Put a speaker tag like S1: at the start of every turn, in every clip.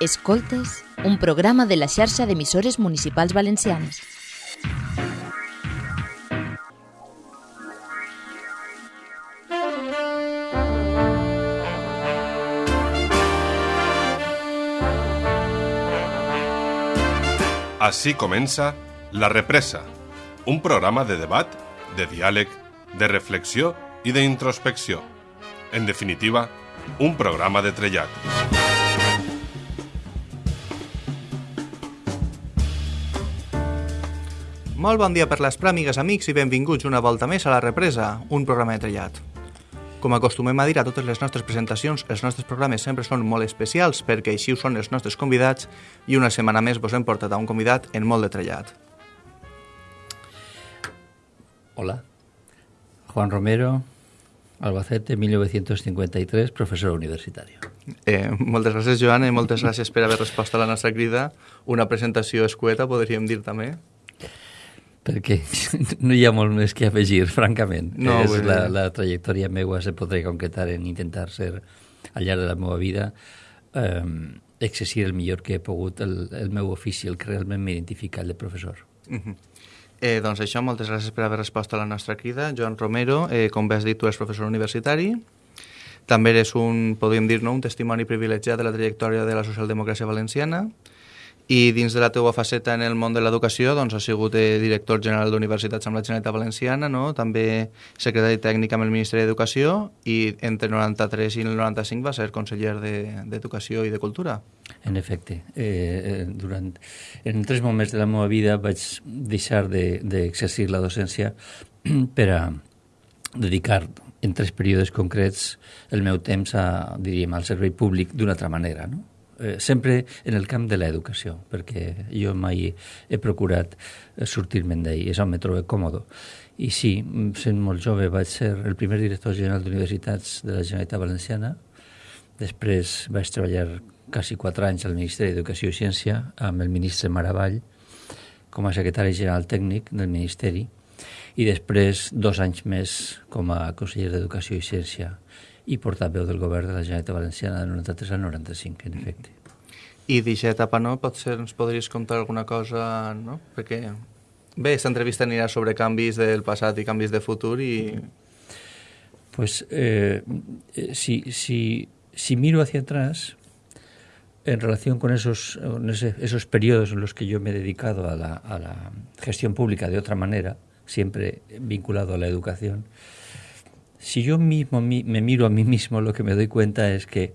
S1: Escoltes, un programa de la xarxa d'emissores municipals valencianes.
S2: Així comença La Represa, un programa de debat, de diàleg, de reflexió i d'introspecció. En definitiva, un programa de trellat.
S3: Molt bon dia per les pràmigues, amics, i benvinguts una volta més a La Represa, un programa de trellat. Com acostumem a dir a totes les nostres presentacions, els nostres programes sempre són molt especials perquè així ho són els nostres convidats i una setmana més vos hem portat a un convidat en molt de trellat.
S4: Hola, Juan Romero, Albacete, 1953, professor universitari.
S3: Eh, moltes gràcies, Joan, i moltes gràcies per haver respost a la nostra crida. Una presentació escueta, podríem dir també.
S4: Perquè no hi ha molt més que afegir, francament.
S3: No,
S4: és la, la trajectòria meua se podria concretar en intentar ser, al llarg de la meva vida, eh, exercir el millor que he pogut el, el meu ofici, el que realment m'identifica, el de professor.
S3: Eh, doncs això, moltes gràcies per haver respost a la nostra crida. Joan Romero, eh, com bé has dit, tu eres professor universitari. També eres un, podríem dir, no, un testimoni privilegiat de la trajectòria de la socialdemocràcia valenciana. I dins de la teua faceta en el món de l'educació, doncs has sigut eh, director general d'Universitats amb la Generalitat Valenciana, no? també secretari tècnic amb el Ministeri d'Educació i entre el 93 i el 95 va ser conseller de- d'Educació i de Cultura.
S4: En efecte, eh, eh, durant, en tres moments de la meva vida vaig deixar de- d'exercir la docència per a dedicar en tres períodes concrets el meu temps a, diríem, al servei públic d'una altra manera, no? Eh, sempre en el camp de l'educació, perquè jo mai he procurat eh, sortir-me'n d'ahir, és on me trobo còmodo. I sí, mm, sent molt jove vaig ser el primer director general d'universitats de la Generalitat Valenciana, Després vaig treballar quasi quatre anys al Ministeri d'Educació i Ciència amb el ministre Maravall com a secretari general tècnic del Ministeri i després dos anys més com a conseller d'Educació i Ciència i portaveu del govern de la Generalitat Valenciana de 93 al 95, en efecte.
S3: I d'aquesta etapa, no? Potser ens podries contar alguna cosa, no? Perquè, bé, aquesta entrevista anirà sobre canvis del passat i canvis de futur i...
S4: Pues eh, si, si, si miro hacia atrás, en relación con esos, esos periodos en los que yo me he dedicado a la, a la gestión pública de otra manera, siempre vinculado a la educación, si yo mismo mi- me miro a mí mismo, lo que me doy cuenta es que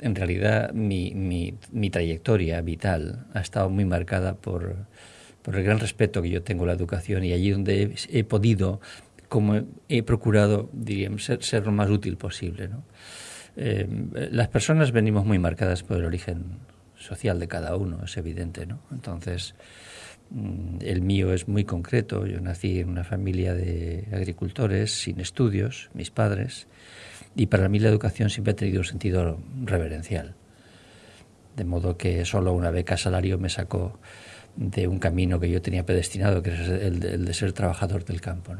S4: en realidad mi, mi, trayectoria vital ha estado muy marcada por, por el gran respeto que yo tengo a la educación y allí donde he, podido, como he, procurado, diríamos, ser, ser lo más útil posible. ¿no? Eh, las personas venimos muy marcadas por el origen social de cada uno, es evidente. ¿no? Entonces, el mío es muy concreto. Yo nací en una familia de agricultores sin estudios, mis padres, y para mí la educación siempre ha tenido un sentido reverencial. De modo que solo una beca salario me sacó de un camino que yo tenía predestinado, que es el de, ser trabajador del campo.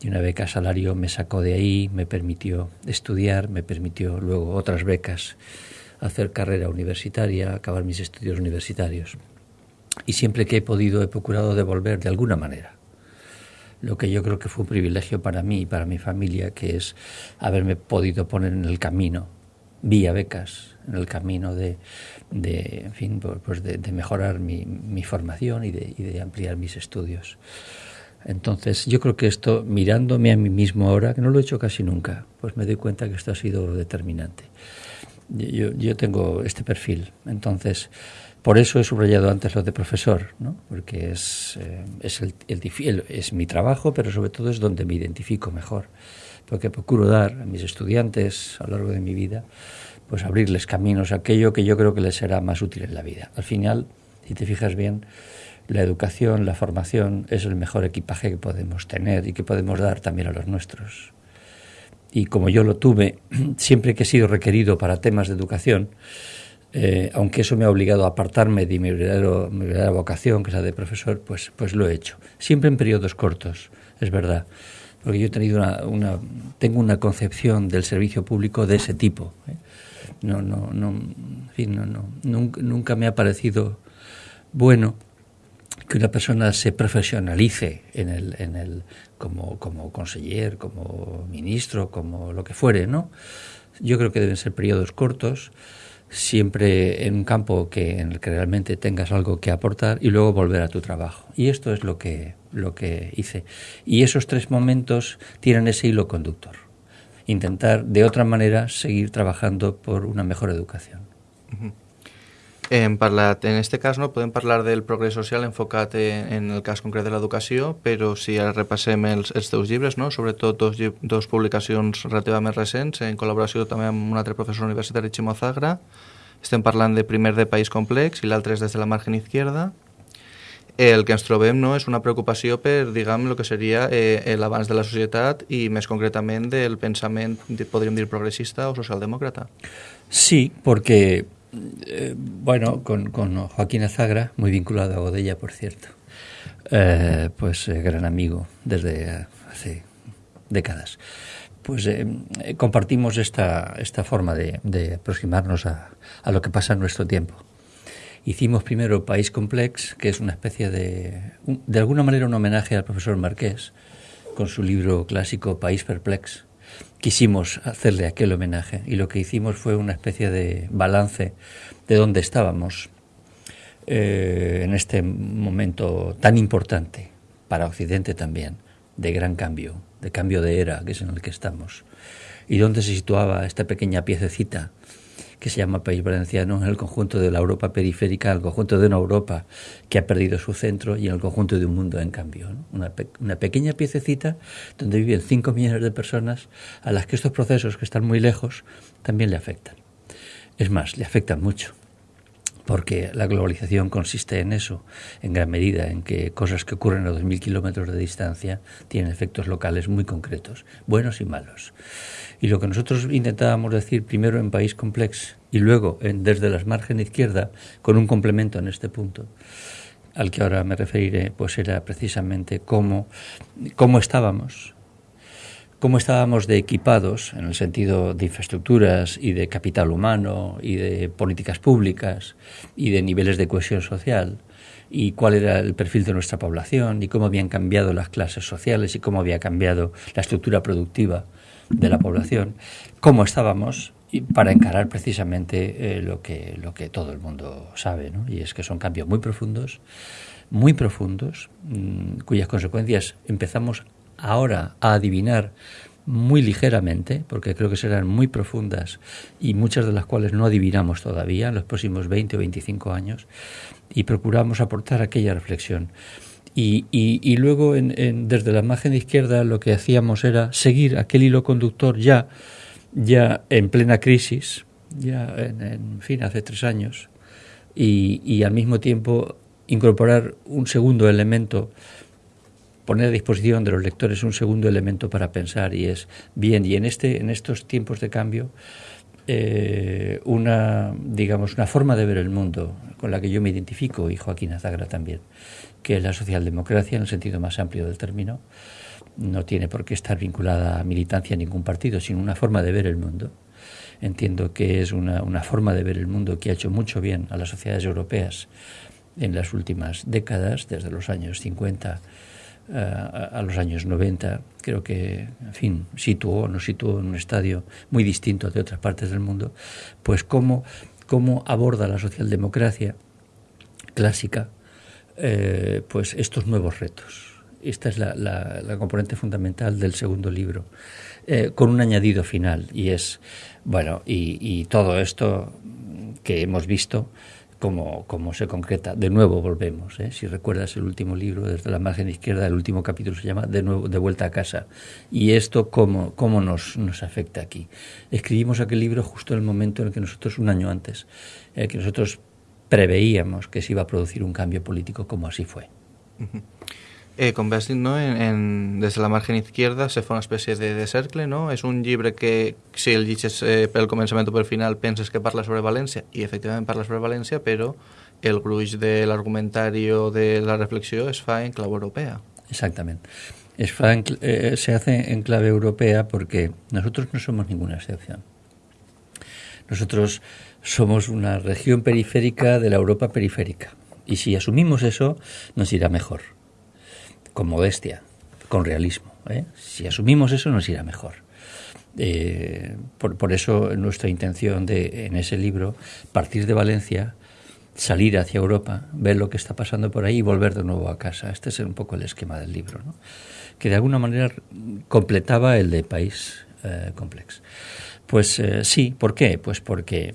S4: Y una beca salario me sacó de ahí, me permitió estudiar, me permitió luego otras becas hacer carrera universitaria, acabar mis estudios universitarios. Y siempre que he podido he procurado devolver de alguna manera lo que yo creo que fue un privilegio para mí y para mi familia, que es haberme podido poner en el camino, vía becas, en el camino de, de en fin, pues pues de, mejorar mi, mi formación y de, y de ampliar mis estudios. Entonces, yo creo que esto, mirándome a mí mismo ahora, que no lo he hecho casi nunca, pues me doy cuenta que esto ha sido determinante. Yo, yo tengo este perfil, entonces, por eso he subrayado antes lo de profesor, ¿no? porque es, eh, es, el, es mi trabajo, pero sobre todo es donde me identifico mejor, porque procuro dar a mis estudiantes a lo largo de mi vida, pues abrirles caminos aquello que yo creo que les será más útil en la vida. Al final, si te fijas bien, la educación, la formación es el mejor equipaje que podemos tener y que podemos dar también a los nuestros y como yo lo tuve siempre que he sido requerido para temas de educación, eh, aunque eso me ha obligado a apartarme de mi, verdadero, mi verdadera vocación, que es la de profesor, pues, pues lo he hecho. Siempre en periodos cortos, es verdad. Porque yo he tenido una, una- tengo una concepción del servicio público de ese tipo. ¿eh? no, no, no, en fin, no, nunca me ha parecido bueno que una persona se profesionalice en el, en el, como, como conseller, como ministro, como lo que fuere, ¿no? Yo creo que deben ser periodos cortos, siempre en un campo que, en el que realmente tengas algo que aportar y luego volver a tu trabajo. Y esto es lo que, lo que hice. Y esos tres momentos tienen ese hilo conductor. Intentar de otra manera seguir trabajando por una mejor educación.
S3: Hem parlat, en este cas no podem parlar del progrés social enfocat en, en el cas concret de l'educació, però si ara repassem els, els teus llibres, no? sobretot dos, dos publicacions relativament recents, en col·laboració també amb un altre professor universitari, Ximo Zagra, estem parlant de primer de País Complex i l'altre és des de la margen izquierda. El que ens trobem no, és una preocupació per, diguem, el que seria eh, l'abans de la societat i més concretament del pensament, podríem dir, progressista o socialdemòcrata.
S4: Sí, porque Eh, bueno, con, Joaquín Azagra, muy vinculado a Godella, por cierto, eh, pues eh, gran amigo desde hace décadas. Pues eh, compartimos esta, esta forma de, de aproximarnos a, a, lo que pasa en nuestro tiempo. Hicimos primero País Complex, que es una especie de, de alguna manera un homenaje al profesor Marqués, con su libro clásico País Perplex, quisimos hacerle aquel homenaje y lo que hicimos fue una especie de balance de dónde estábamos eh, en este momento tan importante para Occidente también, de gran cambio, de cambio de era, que es en el que estamos, y dónde se situaba esta pequeña piececita que se llama País Valenciano, en el conjunto de la Europa periférica, en el conjunto de una Europa que ha perdido su centro y en el conjunto de un mundo en cambio. Una, pe una, pequeña piececita donde viven 5 millones de personas a las que estos procesos que están muy lejos también le afectan. Es más, le afectan mucho porque la globalización consiste en eso, en gran medida, en que cosas que ocurren a 2.000 kilómetros de distancia tienen efectos locales muy concretos, buenos y malos. Y lo que nosotros intentábamos decir primero en País Complex y luego en Desde las Margen Izquierda, con un complemento en este punto, al que ahora me referiré, pues era precisamente cómo, cómo estábamos cómo estábamos de equipados en el sentido de infraestructuras y de capital humano y de políticas públicas y de niveles de cohesión social y cuál era el perfil de nuestra población y cómo habían cambiado las clases sociales y cómo había cambiado la estructura productiva de la población, cómo estábamos para encarar precisamente eh, lo, que, lo que todo el mundo sabe, ¿no? y es que son cambios muy profundos, muy profundos, mmm, cuyas consecuencias empezamos ahora a adivinar muy ligeramente, porque creo que serán muy profundas y muchas de las cuales no adivinamos todavía en los próximos 20 o 25 años, y procuramos aportar aquella reflexión. Y, y, luego, en, desde la margen izquierda, lo que hacíamos era seguir aquel hilo conductor ya, ya en plena crisis, ya en, en fin, hace tres años, y, y al mismo tiempo incorporar un segundo elemento poner a disposición de los lectores un segundo elemento para pensar y es bien y en este en estos tiempos de cambio eh, una digamos una forma de ver el mundo con la que yo me identifico y Joaquín Azagra también que es la socialdemocracia en el sentido más amplio del término no tiene por qué estar vinculada a militancia en ningún partido sino una forma de ver el mundo. Entiendo que es una, una forma de ver el mundo que ha hecho mucho bien a las sociedades europeas en las últimas décadas desde los años 50 uh, a los años 90, creo que, en fin, situó, nos situó en un estadio muy distinto de otras partes del mundo, pues cómo, cómo aborda la socialdemocracia clásica eh, pues estos nuevos retos. Esta es la, componente fundamental del segundo libro, eh, con un añadido final, y es, bueno, y todo esto que hemos visto, cómo, cómo se concreta. De nuevo volvemos, ¿eh? si recuerdas el último libro, desde la margen izquierda, el último capítulo se llama De nuevo, de vuelta a casa. Y esto, ¿cómo, cómo nos, nos afecta aquí? Escribimos aquel libro justo en el momento en el que nosotros, un año antes, eh, que nosotros preveíamos que se iba a producir un cambio político como así fue.
S3: Eh, dit, no? en, en, des de la margen izquierda se fa una espècie de, de cercle, no? És un llibre que, si el llegeixes eh, pel començament o pel final, penses que parla sobre València, i efectivament parla sobre València, però el gruix de l'argumentari o de la reflexió es fa en clau europea.
S4: Exactament. Es fa en, eh, se hace en clave europea porque nosotros no somos ninguna excepción. Nosotros somos una región periférica de la Europa periférica. Y si asumimos eso, nos irá mejor. Con modestia, con realismo. ¿eh? Si asumimos eso, nos irá mejor. Eh, por, por, eso nuestra intención de, en ese libro, partir de Valencia, salir hacia Europa, ver lo que está pasando por ahí y volver de nuevo a casa. Este es un poco el esquema del libro, ¿no? que de alguna manera completaba el de País eh, Complex. Pues eh, sí, ¿por qué? Pues porque,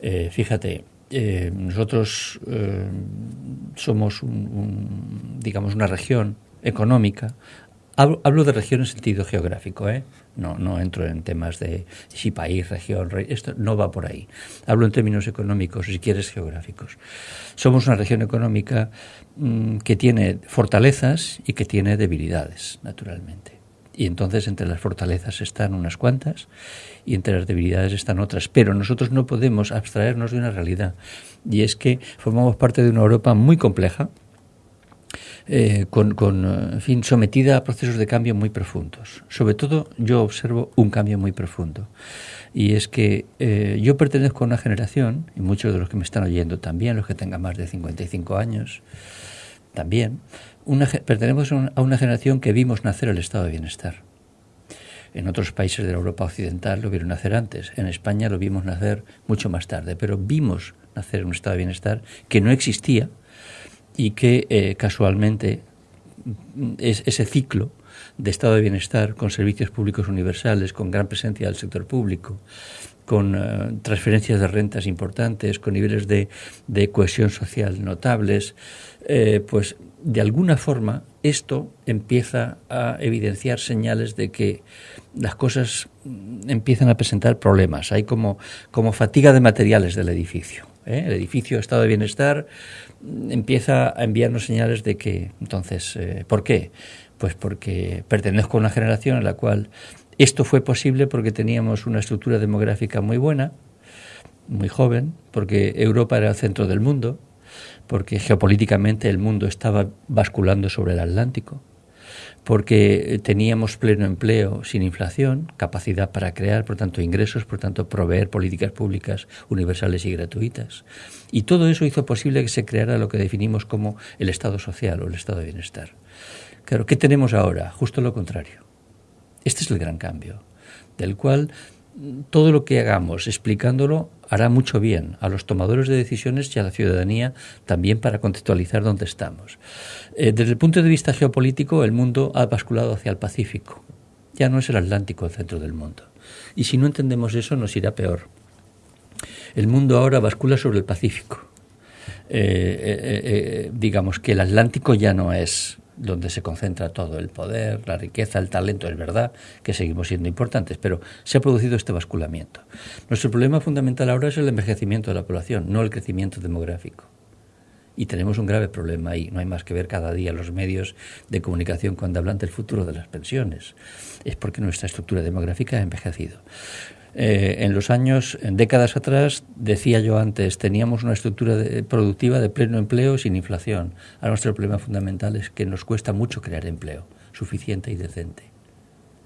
S4: eh, fíjate, nosotros somos, un, un, digamos, una región económica. Hablo, hablo, de región en sentido geográfico, ¿eh? no, no entro en temas de si país, región, re, esto no va por ahí. Hablo en términos económicos, si quieres, geográficos. Somos una región económica mmm, que tiene fortalezas y que tiene debilidades, naturalmente. Y entonces entre las fortalezas están unas cuantas y entre las debilidades están otras. Pero nosotros no podemos abstraernos de una realidad. Y es que formamos parte de una Europa muy compleja, eh, con, con, en fin, sometida a procesos de cambio muy profundos. Sobre todo yo observo un cambio muy profundo. Y es que eh, yo pertenezco a una generación, y muchos de los que me están oyendo también, los que tengan más de 55 años, también, una, pertenecemos a una generación que vimos nacer el estado de bienestar. En otros países de la Europa occidental lo vieron nacer antes. En España lo vimos nacer mucho más tarde. Pero vimos nacer un estado de bienestar que no existía y que eh, casualmente es ese ciclo de estado de bienestar con servicios públicos universales, con gran presencia del sector público, con uh, transferencias de rentas importantes, con niveles de, de cohesión social notables, eh, pues de alguna forma esto empieza a evidenciar señales de que las cosas empiezan a presentar problemas. Hay como, como fatiga de materiales del edificio. ¿Eh? El edificio, estado de bienestar, empieza a enviarnos señales de que, entonces, eh, ¿por qué? Pues porque pertenezco a una generación en la cual esto fue posible porque teníamos una estructura demográfica muy buena, muy joven, porque Europa era el centro del mundo, porque geopolíticamente el mundo estaba basculando sobre el Atlántico, porque teníamos pleno empleo sin inflación, capacidad para crear, por tanto, ingresos, por tanto, proveer políticas públicas universales y gratuitas. Y todo eso hizo posible que se creara lo que definimos como el Estado social o el Estado de bienestar. Claro, ¿qué tenemos ahora? Justo lo contrario. Este es el gran cambio, del cual todo lo que hagamos explicándolo hará mucho bien a los tomadores de decisiones y a la ciudadanía también para contextualizar dónde estamos. Eh, desde el punto de vista geopolítico, el mundo ha basculado hacia el Pacífico. Ya no es el Atlántico el centro del mundo. Y si no entendemos eso, nos irá peor. El mundo ahora bascula sobre el Pacífico. Eh, eh, digamos que el Atlántico ya no es donde se concentra todo el poder, la riqueza, el talento, es verdad que seguimos siendo importantes, pero se ha producido este basculamiento. Nuestro problema fundamental ahora es el envejecimiento de la población, no el crecimiento demográfico. Y tenemos un grave problema ahí. No hay más que ver cada día los medios de comunicación cuando hablan del futuro de las pensiones. Es porque nuestra estructura demográfica ha envejecido. Eh, en los años, en décadas atrás, decía yo antes, teníamos una estructura de, productiva de pleno empleo sin inflación. Ahora nuestro problema fundamental es que nos cuesta mucho crear empleo, suficiente y decente.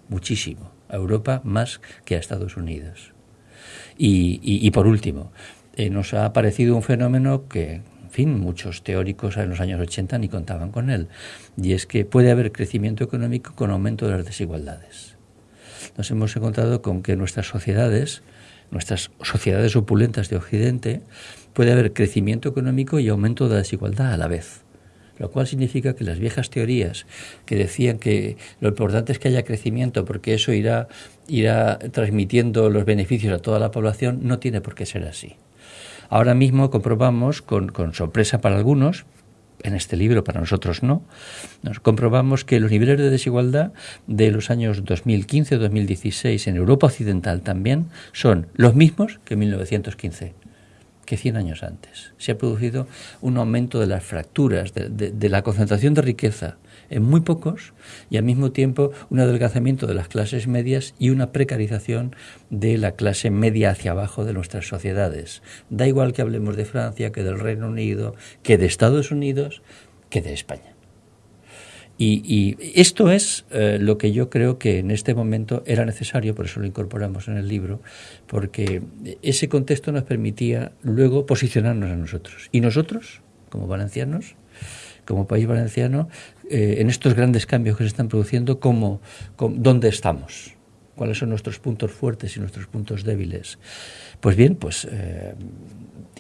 S4: Muchísimo. A Europa más que a Estados Unidos. Y, por último, eh, nos ha aparecido un fenómeno que, fin, muchos teóricos en los años 80 ni contaban con él, y es que puede haber crecimiento económico con aumento de las desigualdades nos hemos encontrado con que nuestras sociedades, nuestras sociedades opulentas de Occidente, puede haber crecimiento económico y aumento de la desigualdad a la vez. Lo cual significa que las viejas teorías que decían que lo importante es que haya crecimiento porque eso irá, irá transmitiendo los beneficios a toda la población, no tiene por qué ser así. Ahora mismo comprobamos, con, sorpresa para algunos, en este libro, para nosotros no, nos comprobamos que los niveles de desigualdad de los años 2015-2016 en Europa Occidental también son los mismos que en 1915 que 100 años antes. Se ha producido un aumento de las fracturas, de, de, de la concentración de riqueza en muy pocos y al mismo tiempo un adelgazamiento de las clases medias y una precarización de la clase media hacia abajo de nuestras sociedades. Da igual que hablemos de Francia, que del Reino Unido, que de Estados Unidos, que de España. Y, esto es eh, lo que yo creo que en este momento era necesario, por eso lo incorporamos en el libro, porque ese contexto nos permitía luego posicionarnos a nosotros. Y nosotros, como valencianos, como país valenciano, eh, en estos grandes cambios que se están produciendo, ¿cómo, dónde estamos? ¿Cuáles son nuestros puntos fuertes y nuestros puntos débiles? Pues bien, pues, eh,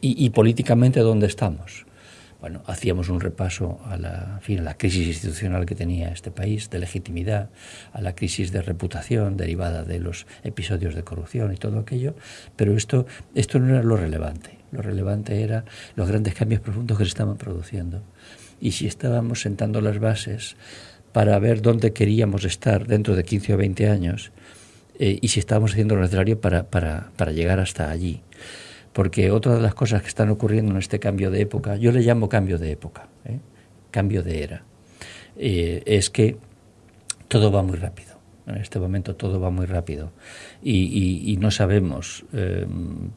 S4: y, políticamente, ¿dónde estamos? bueno, hacíamos un repaso a la, fin, a la crisis institucional que tenía este país, de legitimidad, a la crisis de reputación derivada de los episodios de corrupción y todo aquello, pero esto, esto no era lo relevante. Lo relevante era los grandes cambios profundos que se estaban produciendo. Y si estábamos sentando las bases para ver dónde queríamos estar dentro de 15 o 20 años, eh, y si estábamos haciendo lo necesario para, para, para llegar hasta allí porque otra de las cosas que están ocurriendo en este cambio de época, yo le llamo cambio de época, ¿eh? cambio de era, eh, es que todo va muy rápido. En este momento todo va muy rápido y, no sabemos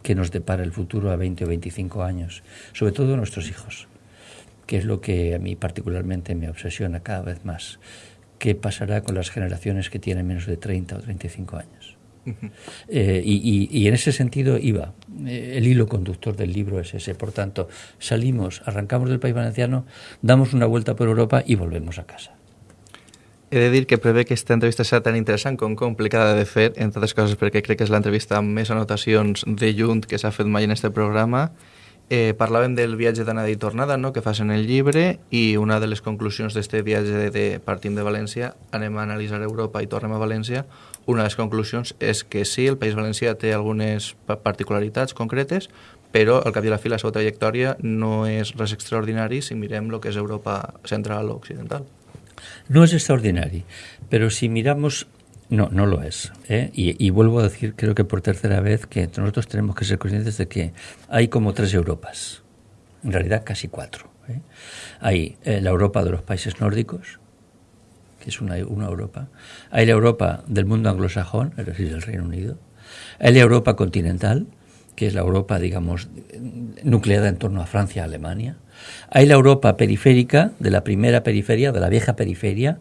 S4: qué nos depara el futuro a 20 o 25 años, sobre todo nuestros hijos, que es lo que a mí particularmente me obsesiona cada vez más. ¿Qué pasará con las generaciones que tienen menos de 30 o 35 años? Eh, y, en ese sentido iba. Eh, el hilo conductor del libro es ese. Por tanto, salimos, arrancamos del País Valenciano, damos una vuelta por Europa y volvemos a casa.
S3: He de dir que prevé que esta entrevista sea tan interessant com complicada de fer, entre altres coses perquè crec que és l'entrevista amb més anotacions de junt que s'ha fet mai en este programa. Eh, parlàvem del viatge d'anada i tornada no?, que fas en el llibre i una de les conclusions d'este viatge de, partim de València, anem a analitzar Europa i tornem a València, una de les conclusions és que sí, el País Valencià té algunes particularitats concretes, però al cap i a la fi la seva trajectòria no és res extraordinari si mirem el que és Europa central o occidental.
S4: No es extraordinario, pero si miramos No, no lo es. ¿eh? Y, y, vuelvo a decir, creo que por tercera vez, que nosotros tenemos que ser conscientes de que hay como tres Europas, en realidad casi cuatro. ¿eh? Hay eh, la Europa de los países nórdicos, que es una, una Europa. Hay la Europa del mundo anglosajón, es decir, del Reino Unido. Hay la Europa continental, que es la Europa, digamos, nucleada en torno a Francia, Alemania. Hay la Europa periférica, de la primera periferia, de la vieja periferia,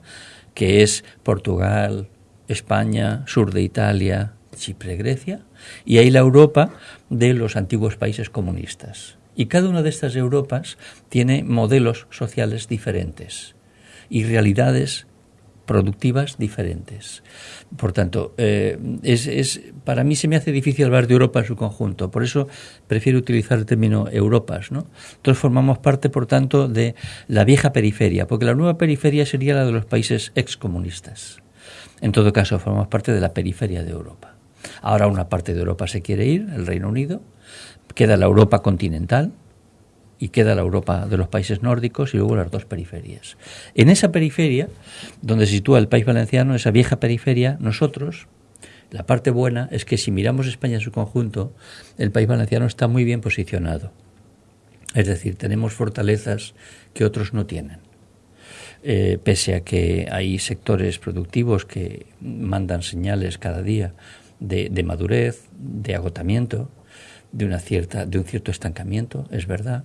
S4: que es Portugal, España, sur de Italia, Chipre, Grecia. Y hay la Europa de los antiguos países comunistas. Y cada una de estas Europas tiene modelos sociales diferentes y realidades productivas diferentes. Por tanto, eh, es, para mí se me hace difícil hablar de Europa en su conjunto, por eso prefiero utilizar el término Europas. ¿no? Entonces formamos parte, por tanto, de la vieja periferia, porque la nueva periferia sería la de los países excomunistas. En todo caso, formamos parte de la periferia de Europa. Ahora una parte de Europa se quiere ir, el Reino Unido, queda la Europa continental, y queda la Europa de los países nórdicos y luego las dos periferias. En esa periferia, donde se sitúa el país valenciano, esa vieja periferia, nosotros, la parte buena es que si miramos España en su conjunto, el país valenciano está muy bien posicionado. Es decir, tenemos fortalezas que otros no tienen. Eh, pese a que hay sectores productivos que mandan señales cada día de, de madurez, de agotamiento, de una cierta de un cierto estancamiento, es verdad.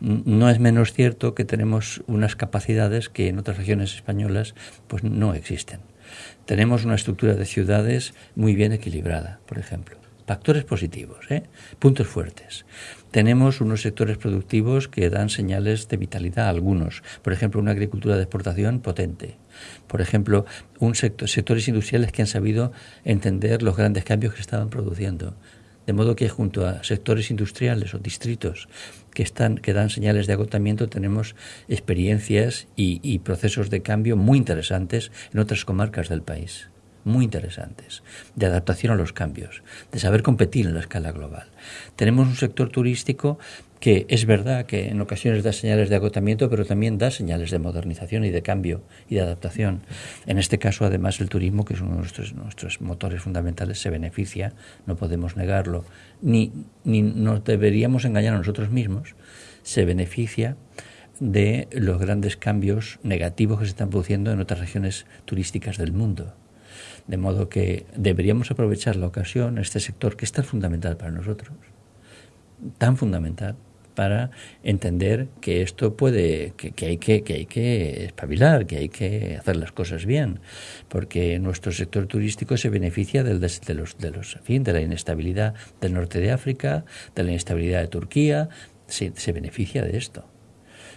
S4: No es menos cierto que tenemos unas capacidades que en otras regiones españolas pues no existen. Tenemos una estructura de ciudades muy bien equilibrada, por ejemplo. Factores positivos, ¿eh? puntos fuertes. Tenemos unos sectores productivos que dan señales de vitalidad a algunos. Por ejemplo, una agricultura de exportación potente. Por ejemplo, un sector, sectores industriales que han sabido entender los grandes cambios que estaban produciendo. De modo que junto a sectores industriales o distritos que, están, que dan señales de agotamiento tenemos experiencias y, y procesos de cambio muy interesantes en otras comarcas del país muy interesantes, de adaptación a los cambios, de saber competir en la escala global. Tenemos un sector turístico que es verdad que en ocasiones da señales de agotamiento, pero también da señales de modernización y de cambio y de adaptación. En este caso, además, el turismo, que es uno de nuestros, motores fundamentales, se beneficia, no podemos negarlo, ni, ni nos deberíamos engañar a nosotros mismos, se beneficia de los grandes cambios negativos que se están produciendo en otras regiones turísticas del mundo. De modo que deberíamos aprovechar la ocasión, este sector que es tan fundamental para nosotros, tan fundamental, para entender que esto puede, que, hay que, que hay que espabilar, que hay que hacer las cosas bien, porque nuestro sector turístico se beneficia del, de, los, de los, fin, de la inestabilidad del norte de África, de la inestabilidad de Turquía, se, se beneficia de esto.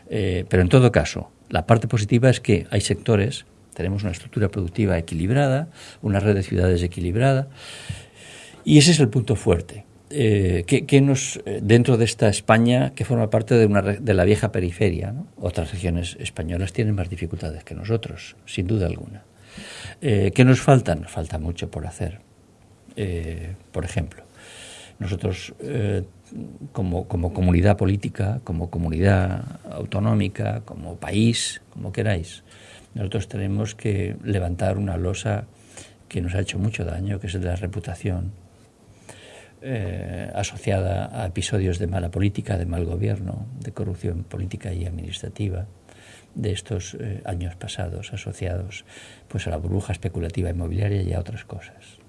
S4: Eh, pero en todo caso, la parte positiva es que hay sectores, tenemos una estructura productiva equilibrada, una red de ciudades equilibrada, y ese es el punto fuerte. Eh, que, nos, eh, dentro de esta España que forma parte de, una, de la vieja periferia, otras regiones españolas tienen más dificultades que nosotros, sin duda alguna. Eh, ¿Qué nos falta? Nos falta mucho por hacer. por ejemplo, nosotros como, como comunidad política, como comunidad autonómica, como país, como queráis, nosotros tenemos que levantar una losa que nos ha hecho mucho daño, que es la reputación, eh, asociada a episodios de mala política, de mal gobierno, de corrupción política y administrativa de estos eh, años pasados asociados pues a la burbuja especulativa inmobiliaria y a otras cosas.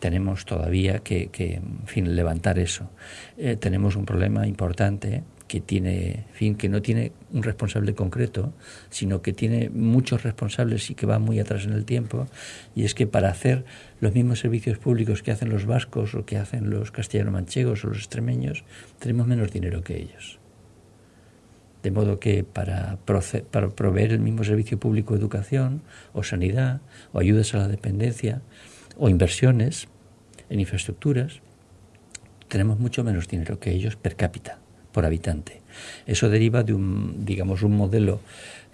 S4: Tenemos todavía que, en fin, levantar eso. Eh, tenemos un problema importante que tiene, fin, que no tiene un responsable concreto, sino que tiene muchos responsables y que va muy atrás en el tiempo, y es que para hacer los mismos servicios públicos que hacen los vascos o que hacen los castellano-manchegos o los extremeños, tenemos menos dinero que ellos. De modo que para, para proveer el mismo servicio público de educación o sanidad o ayudas a la dependencia o inversiones en infraestructuras, tenemos mucho menos dinero que ellos per cápita por habitante. Eso deriva de un, digamos, un modelo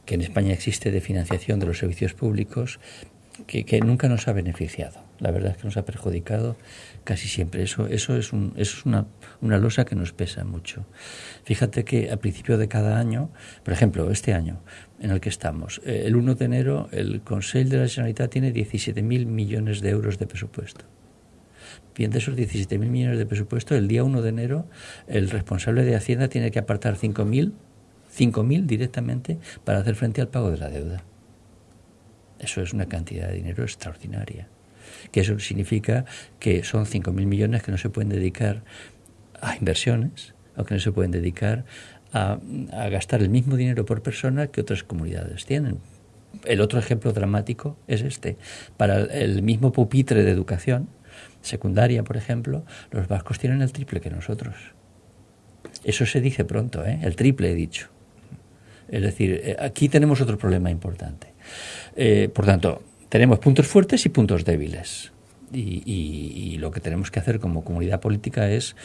S4: que en España existe de financiación de los servicios públicos que, nunca nos ha beneficiado. La verdad es que nos ha perjudicado casi siempre. Eso, eso es, un, eso es una, una losa que nos pesa mucho. Fíjate que a principio de cada año, por ejemplo, este año en el que estamos, eh, el 1 de enero el Consejo de la Generalitat tiene 17.000 millones de euros de presupuesto. Bien, de esos 17.000 millones de presupuesto, el día 1 de enero el responsable de Hacienda tiene que apartar 5.000 5.000 directamente para hacer frente al pago de la deuda. Eso es una cantidad de dinero extraordinaria. Que eso significa que son 5.000 millones que no se pueden dedicar a inversiones o que no se pueden dedicar a, a gastar el mismo dinero por persona que otras comunidades tienen. El otro ejemplo dramático es este. Para el mismo pupitre de educación, secundaria, por ejemplo, los vascos tienen el triple que nosotros. Eso se dice pronto, ¿eh? el triple he dicho. Es decir, eh, aquí tenemos otro problema importante. Eh, por tanto, tenemos puntos fuertes y puntos débiles. Y, lo que tenemos que hacer como comunidad política es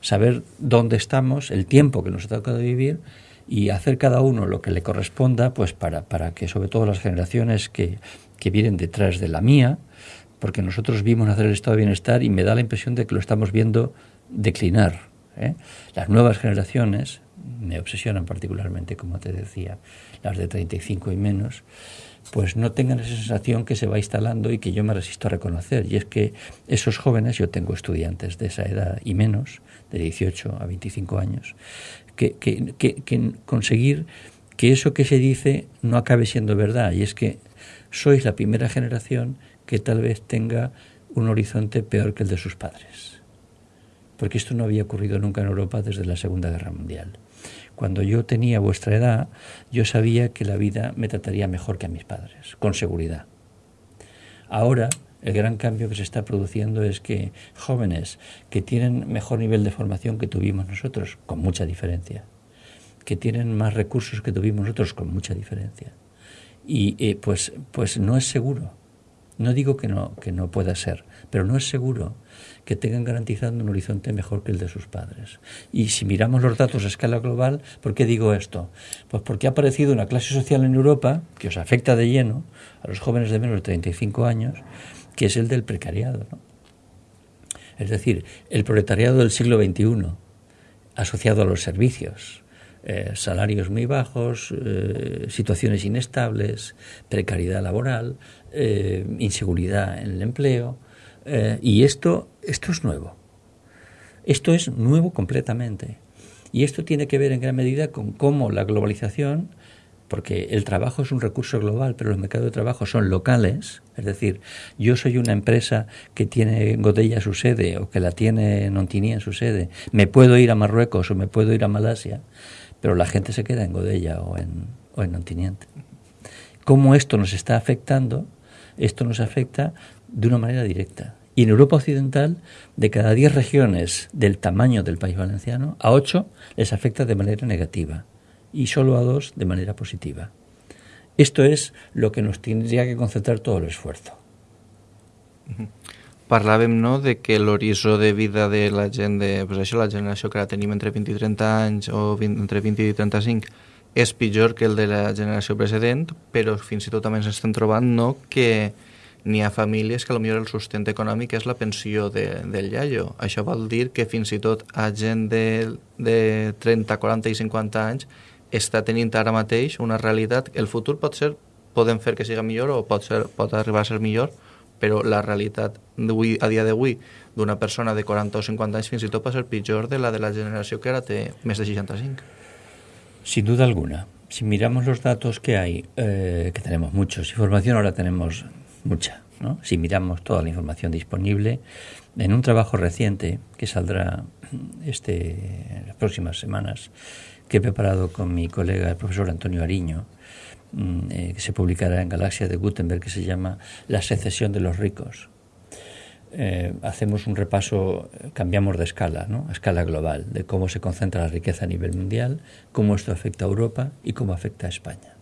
S4: saber dónde estamos, el tiempo que nos ha tocado vivir y hacer cada uno lo que le corresponda, pues para, para que sobre todo las generaciones que, que vienen detrás de la mía, porque nosotros vimos nacer el estado de bienestar y me da la impresión de que lo estamos viendo declinar. ¿eh? Las nuevas generaciones me obsesionan particularmente, como te decía, las de 35 y menos, pues no tengan esa sensación que se va instalando y que yo me resisto a reconocer. Y es que esos jóvenes, yo tengo estudiantes de esa edad y menos, de 18 a 25 años, que, que, que conseguir que eso que se dice no acabe siendo verdad. Y es que sois la primera generación que tal vez tenga un horizonte peor que el de sus padres. Porque esto no había ocurrido nunca en Europa desde la Segunda Guerra Mundial. Cuando yo tenía vuestra edad, yo sabía que la vida me trataría mejor que a mis padres, con seguridad. Ahora, el gran cambio que se está produciendo es que jóvenes que tienen mejor nivel de formación que tuvimos nosotros, con mucha diferencia, que tienen más recursos que tuvimos nosotros, con mucha diferencia, y eh, pues, pues no es seguro no digo que no, que no pueda ser, pero no es seguro que tengan garantizado un horizonte mejor que el de sus padres. Y si miramos los datos a escala global, ¿por qué digo esto? Pues porque ha aparecido una clase social en Europa que os afecta de lleno a los jóvenes de menos de 35 años, que es el del precariado. Es decir, el proletariado del siglo XXI, asociado a los servicios, eh, salarios muy bajos, eh, situaciones inestables, precariedad laboral, eh, inseguridad en el empleo. y esto, esto es nuevo. Esto es nuevo completamente. Y esto tiene que ver en gran medida con cómo la globalización, porque el trabajo es un recurso global, pero los mercados de trabajo son locales, es decir, yo soy una empresa que tiene Godella su sede o que la tiene Nontini en su sede, me puedo ir a Marruecos o me puedo ir a Malasia, pero la gente se queda en Godella o en, o en Nontiniente. ¿Cómo esto nos está afectando? Esto nos afecta de una manera directa. Y en Europa Occidental, de cada 10 regiones del tamaño del país valenciano, a 8 les afecta de manera negativa y solo a 2 de manera positiva. Esto es lo que nos tendría que concentrar todo el esfuerzo.
S3: Parlàvem no, de que l'horitzó de vida de la gent de pues això, la generació que ara tenim entre 20 i 30 anys o 20, entre 20 i 35 és pitjor que el de la generació precedent, però fins i tot també ens estem trobant no, que n'hi ha famílies que potser el sustent econòmic és la pensió de, del iaio. Això vol dir que fins i tot a gent de, de 30, 40 i 50 anys està tenint ara mateix una realitat, el futur pot ser, podem fer que siga millor o pot, ser, pot arribar a ser millor, però la realitat a dia d'avui d'una persona de 40 o 50 anys fins i tot pot ser pitjor de la de la generació que ara té més de 65.
S4: Sin duda alguna. Si miramos los datos que hay, eh, que tenemos muchos, información ahora tenemos mucha. ¿no? Si miramos toda la información disponible, en un trabajo reciente que saldrá este, en las próximas semanas, que he preparado con mi colega el profesor Antonio Ariño, mm, eh, que se publicará en Galaxia de Gutenberg, que se llama La secesión de los ricos. Eh, hacemos un repaso, cambiamos de escala, ¿no? a escala global, de cómo se concentra la riqueza a nivel mundial, cómo esto afecta a Europa y cómo afecta a España.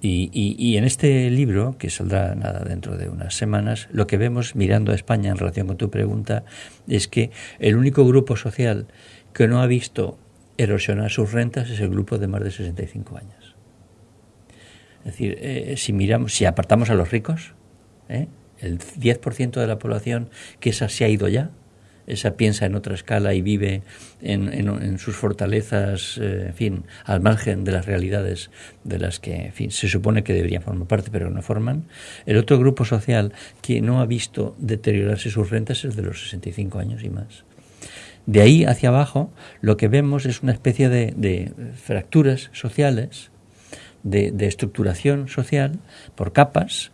S4: Y, en este libro, que saldrá nada dentro de unas semanas, lo que vemos mirando a España en relación con tu pregunta es que el único grupo social que no ha visto erosionar sus rentas es el grupo de más de 65 años. Es decir, eh, si miramos, si apartamos a los ricos, ¿eh? el 10% de la población que esa se ha ido ya, esa piensa en otra escala y vive en, sus fortalezas, eh, en fin, al margen de las realidades de las que, en fin, se supone que deberían formar parte, pero no forman. El otro grupo social que no ha visto deteriorarse sus rentas es el de los 65 años y más. De ahí hacia abajo, lo que vemos es una especie de, fracturas sociales, de, estructuración social por capas,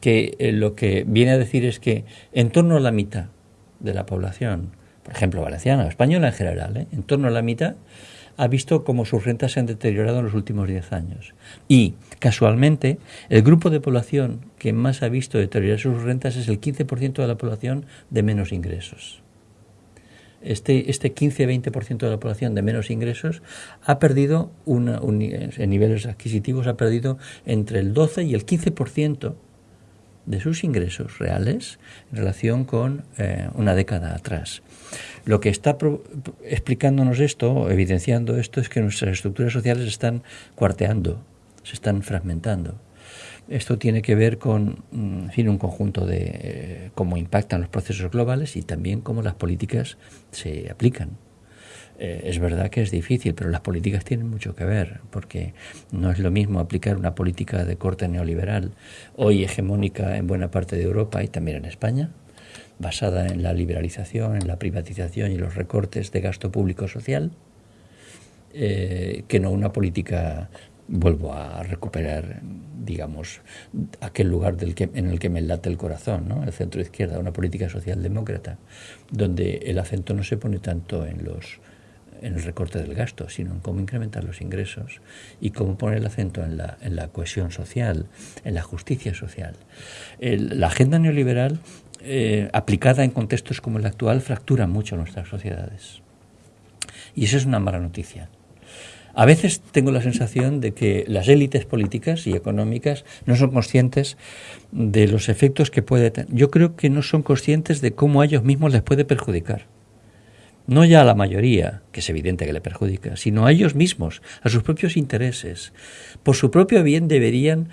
S4: que eh, lo que viene a decir es que en torno a la mitad de la población, por ejemplo valenciana o española en general, ¿eh? en torno a la mitad, ha visto cómo sus rentas se han deteriorado en los últimos 10 años. Y, casualmente, el grupo de población que más ha visto deteriorar sus rentas es el 15% de la población de menos ingresos. Este, este 15-20% de la población de menos ingresos ha perdido, una, en niveles adquisitivos, ha perdido entre el 12 y el 15% de sus ingresos reales en relación con eh, una década atrás. Lo que está explicándonos esto, evidenciando esto, es que nuestras estructuras sociales están cuarteando, se están fragmentando. Esto tiene que ver con mm, en fin, un conjunto de eh, cómo impactan los procesos globales y también cómo las políticas se aplican. Eh, es verdad que es difícil, pero las políticas tienen mucho que ver, porque no es lo mismo aplicar una política de corte neoliberal, hoy hegemónica en buena parte de Europa y también en España, basada en la liberalización, en la privatización y los recortes de gasto público social, eh, que no una política vuelvo a recuperar, digamos, aquel lugar del que, en el que me late el corazón, ¿no? el centro izquierda, una política socialdemócrata, donde el acento no se pone tanto en los en el recorte del gasto, sino en cómo incrementar los ingresos y cómo poner el acento en la, en la cohesión social, en la justicia social. la agenda neoliberal, eh, aplicada en contextos como el actual, fractura mucho nuestras sociedades. Y eso es una mala noticia. A veces tengo la sensación de que las élites políticas y económicas no son conscientes de los efectos que puede tener. Yo creo que no son conscientes de cómo a ellos mismos les puede perjudicar no ya a la mayoría, que es evidente que le perjudica, sino a ellos mismos, a sus propios intereses. Por su propio bien deberían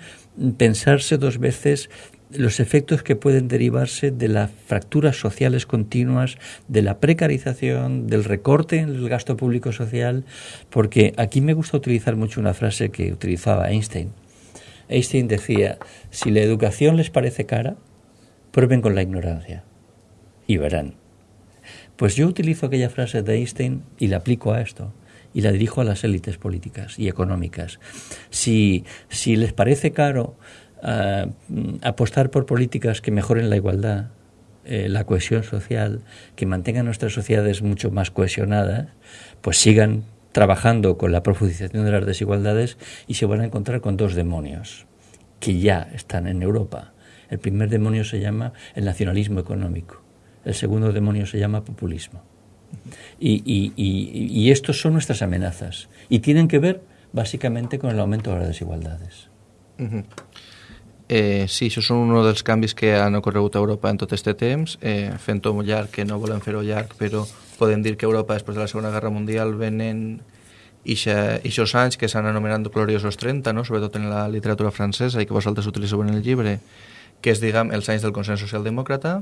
S4: pensarse dos veces los efectos que pueden derivarse de las fracturas sociales continuas, de la precarización, del recorte en el gasto público social, porque aquí me gusta utilizar mucho una frase que utilizaba Einstein. Einstein decía, si la educación les parece cara, prueben con la ignorancia y verán pues yo utilizo aquella frase de Einstein y la aplico a esto. y la dirijo a las élites políticas y económicas. Si, si les parece caro uh, apostar por políticas que mejoren la igualdad, eh, la cohesión social, que mantengan nuestras sociedades mucho más cohesionadas, pues sigan trabajando con la profundización de las desigualdades y se van a encontrar con dos demonios que ya están en Europa. El primer demonio se llama el nacionalismo económico, el segundo demonio se llama populismo. Y, estos son nuestras amenazas y tienen que ver básicamente con el aumento de las desigualdades.
S3: Eh, sí, això són un dels canvis que han ocorregut a Europa en tot aquest temps, eh, fent-ho llarg, que no volem fer-ho llarg, però podem dir que Europa, després de la Segona Guerra Mundial, venen aquests anys que s'han anomenat gloriosos 30, no? sobretot en la literatura francesa i que vosaltres utilitzeu en el llibre, que és, diguem, els anys del consens socialdemòcrata.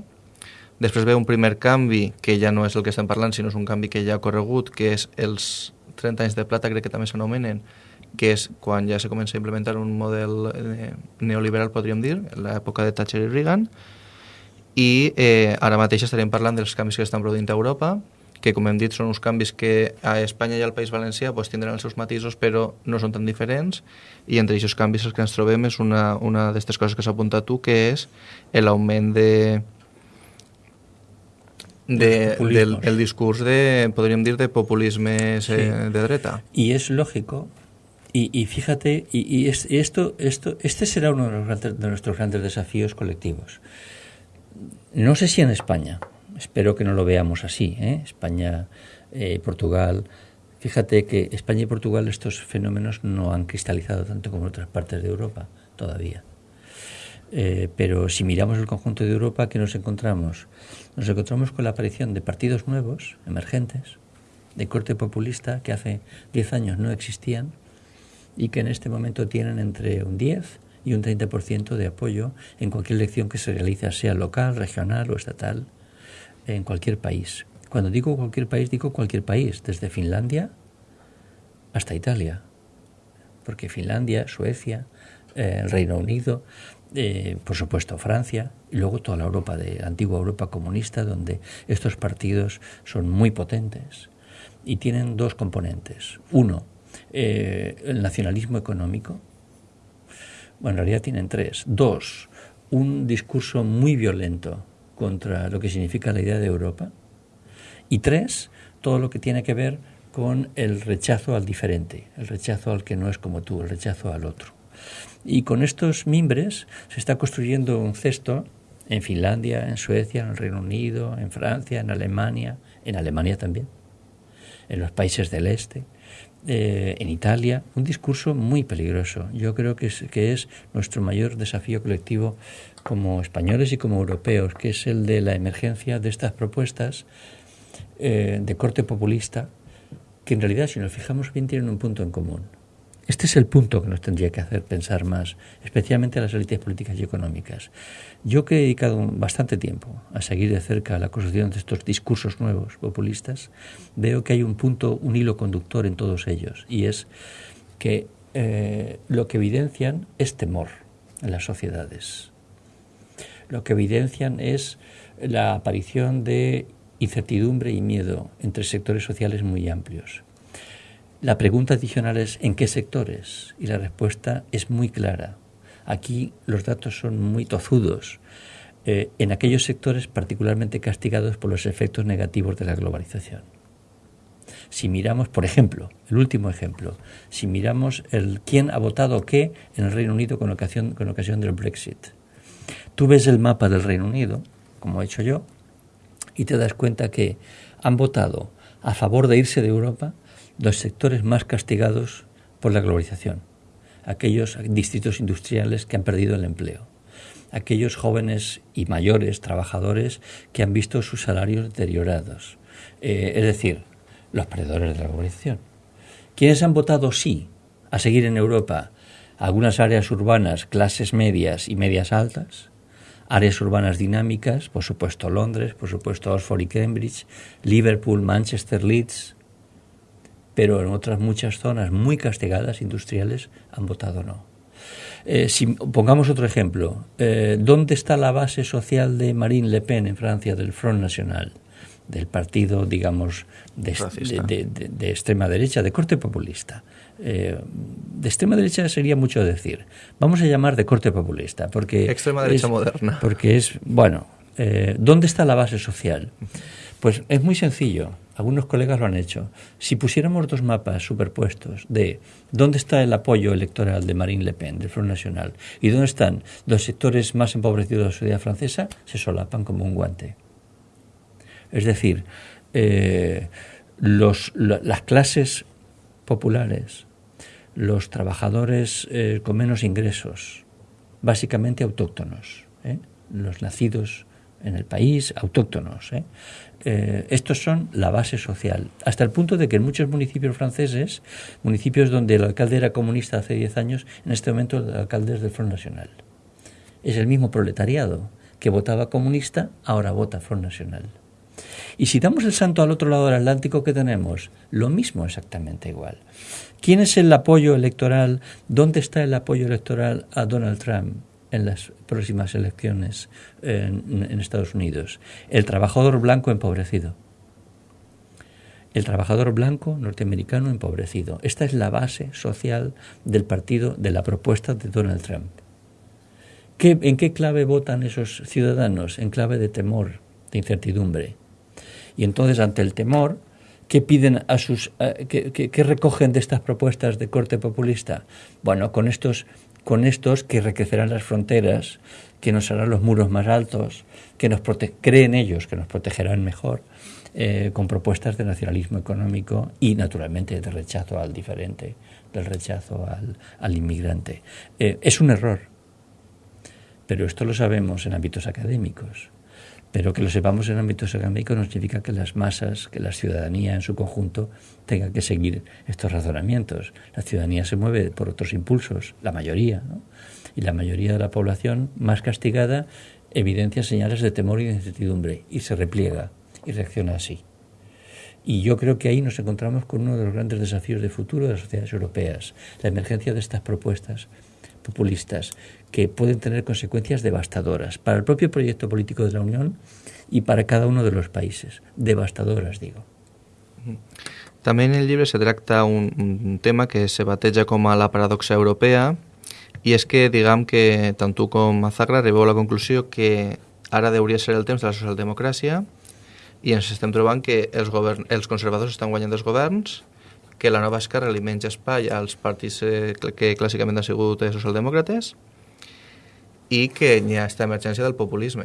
S3: Després ve un primer canvi, que ja no és el que estem parlant, sinó és un canvi que ja ha corregut, que és els 30 anys de plata, crec que també s'anomenen, que és quan ja se comença a implementar un model eh, neoliberal, podríem dir, en l'època de Thatcher i Reagan, i eh, ara mateix estarem parlant dels canvis que estan produint a Europa, que com hem dit són uns canvis que a Espanya i al País Valencià pues, tindran els seus matisos però no són tan diferents i entre aquests canvis els que ens trobem és una, una d'aquestes coses que s'ha apuntat tu que és l'augment de, de, del el discurs de, podríem dir, de populisme sí. de dreta.
S4: Y es lógico Y, y, fíjate, y, esto, esto, este será uno de, grandes, de, nuestros grandes desafíos colectivos. No sé si en España, espero que no lo veamos así, ¿eh? España, eh, Portugal. Fíjate que España y Portugal estos fenómenos no han cristalizado tanto como en otras partes de Europa todavía. Eh, pero si miramos el conjunto de Europa, ¿qué nos encontramos? Nos encontramos con la aparición de partidos nuevos, emergentes, de corte populista, que hace 10 años no existían, y que en este momento tienen entre un 10 y un 30% de apoyo en cualquier elección que se realice, sea local, regional o estatal, en cualquier país. Cuando digo cualquier país, digo cualquier país, desde Finlandia hasta Italia, porque Finlandia, Suecia, eh, el Reino Unido, eh, por supuesto Francia, y luego toda la Europa, de antigua Europa comunista, donde estos partidos son muy potentes y tienen dos componentes. Uno, eh, el nacionalismo económico. Bueno, en realidad tienen tres. Dos, un discurso muy violento contra lo que significa la idea de Europa. Y tres, todo lo que tiene que ver con el rechazo al diferente, el rechazo al que no es como tú, el rechazo al otro. Y con estos mimbres se está construyendo un cesto en Finlandia, en Suecia, en el Reino Unido, en Francia, en Alemania, en Alemania también, en los países del este, eh, en Italia, un discurso muy peligroso. Yo creo que es, que es nuestro mayor desafío colectivo como españoles y como europeos, que es el de la emergencia de estas propuestas eh, de corte populista, que en realidad, si nos fijamos bien, tienen un punto en común. Este es el punto que nos tendría que hacer pensar más, especialmente a las élites políticas y económicas. Yo que he dedicado bastante tiempo a seguir de cerca la construcción de estos discursos nuevos populistas, veo que hay un punto, un hilo conductor en todos ellos, y es que eh, lo que evidencian es temor en las sociedades. Lo que evidencian es la aparición de incertidumbre y miedo entre sectores sociales muy amplios. La pregunta adicional es ¿en qué sectores? Y la respuesta es muy clara. Aquí los datos son muy tozudos. Eh, en aquellos sectores particularmente castigados por los efectos negativos de la globalización. Si miramos, por ejemplo, el último ejemplo, si miramos el quién ha votado qué en el Reino Unido con ocasión, con ocasión del Brexit, tú ves el mapa del Reino Unido, como he hecho yo, y te das cuenta que han votado a favor de irse de Europa los sectores más castigados por la globalización, aquellos distritos industriales que han perdido el empleo, aquellos jóvenes y mayores trabajadores que han visto sus salarios deteriorados, eh, es decir, los perdedores de la globalización. Quienes han votado sí a seguir en Europa algunas áreas urbanas, clases medias y medias altas, áreas urbanas dinámicas, por supuesto Londres, por supuesto Oxford y Cambridge, Liverpool, Manchester, Leeds, pero en otras muchas zonas muy castigadas, industriales, han votado no. Eh, si pongamos otro ejemplo, eh, ¿dónde está la base social de Marine Le Pen en Francia, del Front National? del partido, digamos, de, de, extrema derecha, de corte populista. Eh, de extrema derecha sería mucho decir. Vamos a llamar de corte populista, porque...
S3: Extrema derecha moderna.
S4: Porque es, bueno, ¿dónde está la base social? Pues es muy sencillo. Algunos colegas lo han hecho. Si pusiéramos dos mapas superpuestos de dónde está el apoyo electoral de Marine Le Pen, del Front Nacional, y dónde están los sectores más empobrecidos de la sociedad francesa, se solapan como un guante. Es decir, eh, los, las clases populares, los trabajadores eh, con menos ingresos, básicamente autóctonos, ¿eh? los nacidos en el país, autóctonos. Estos son la base social, hasta el punto de que en muchos municipios franceses, municipios donde el alcalde era comunista hace 10 años, en este momento el alcalde es del Front Nacional. Es el mismo proletariado que votaba comunista, ahora vota Front Nacional. Y si damos el santo al otro lado del Atlántico, ¿qué tenemos? Lo mismo exactamente igual. ¿Quién es el apoyo electoral? ¿Dónde está el apoyo electoral a Donald Trump en las próximas elecciones en, Estados Unidos? El trabajador blanco empobrecido. El trabajador blanco norteamericano empobrecido. Esta es la base social del partido, de la propuesta de Donald Trump. ¿En qué clave votan esos ciudadanos? En clave de temor, de incertidumbre. Y entonces, ante el temor, ¿qué piden a sus, qué, recogen de estas propuestas de corte populista? Bueno, con estos, con estos que recrecerán las fronteras, que nos harán los muros más altos, que nos creen ellos que nos protegerán mejor, eh, con propuestas de nacionalismo económico y, naturalmente, de rechazo al diferente, del rechazo al, inmigrante. Eh, es un error, pero esto lo sabemos en ámbitos académicos. Pero que lo sepamos en ámbitos académicos no significa que las masas, que la ciudadanía en su conjunto tenga que seguir estos razonamientos. La ciudadanía se mueve por otros impulsos, la mayoría, ¿no? y la mayoría de la población más castigada evidencia señales de temor y de incertidumbre y se repliega y reacciona así. Y yo creo que ahí nos encontramos con uno de los grandes desafíos de futuro de las sociedades europeas, la emergencia de estas propuestas populistas que pueden tener consecuencias devastadoras para el propio proyecto político de la Unión y para cada uno de los países. Devastadoras, digo.
S3: També en el llibre se tracta un, un tema que se bateja com a la paradoxa europea i és que, diguem que tant tu com Azagra arribeu a la conclusió que ara hauria ser el temps de la socialdemocràcia i ens estem trobant que els, govern, els conservadors estan guanyant els governs que la nova esquerra li menja espai als partits eh, que clàssicament han sigut socialdemòcrates y que ya esta emergencia del populismo.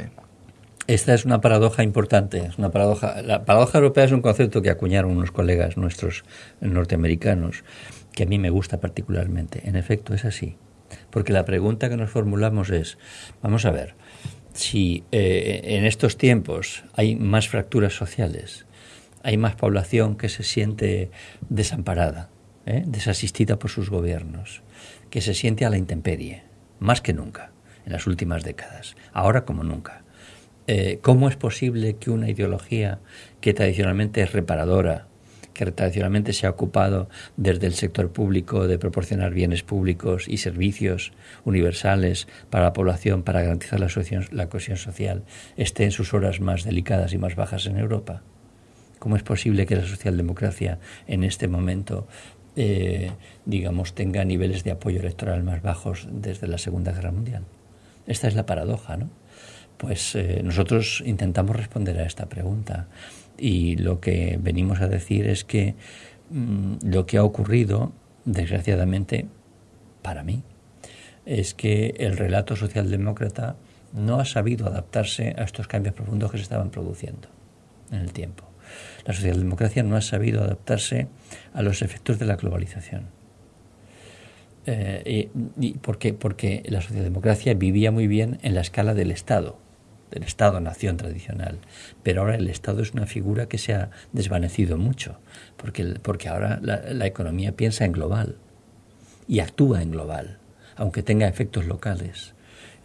S4: Esta es una paradoja importante. Es una paradoja. La paradoja europea es un concepto que acuñaron unos colegas nuestros norteamericanos, que a mí me gusta particularmente. En efecto, es así. Porque la pregunta que nos formulamos es, vamos a ver, si eh, en estos tiempos hay más fracturas sociales, hay más población que se siente desamparada, ¿eh? desasistida por sus gobiernos, que se siente a la intemperie, más que nunca en las últimas décadas, ahora como nunca. Eh, ¿Cómo es posible que una ideología que tradicionalmente es reparadora, que tradicionalmente se ha ocupado desde el sector público de proporcionar bienes públicos y servicios universales para la población para garantizar la, la cohesión social, esté en sus horas más delicadas y más bajas en Europa? ¿Cómo es posible que la socialdemocracia en este momento eh, digamos, tenga niveles de apoyo electoral más bajos desde la Segunda Guerra Mundial? Esta es la paradoja, ¿no? Pues eh, nosotros intentamos responder a esta pregunta y lo que venimos a decir es que mm, lo que ha ocurrido, desgraciadamente, para mí, es que el relato socialdemócrata no ha sabido adaptarse a estos cambios profundos que se estaban produciendo en el tiempo. La socialdemocracia no ha sabido adaptarse a los efectos de la globalización eh, y, porque, porque la socialdemocracia vivía muy bien en la escala del Estado, del Estado-nación tradicional. Pero ahora el Estado es una figura que se ha desvanecido mucho, porque, porque ahora la, economía piensa en global y actúa en global, aunque tenga efectos locales.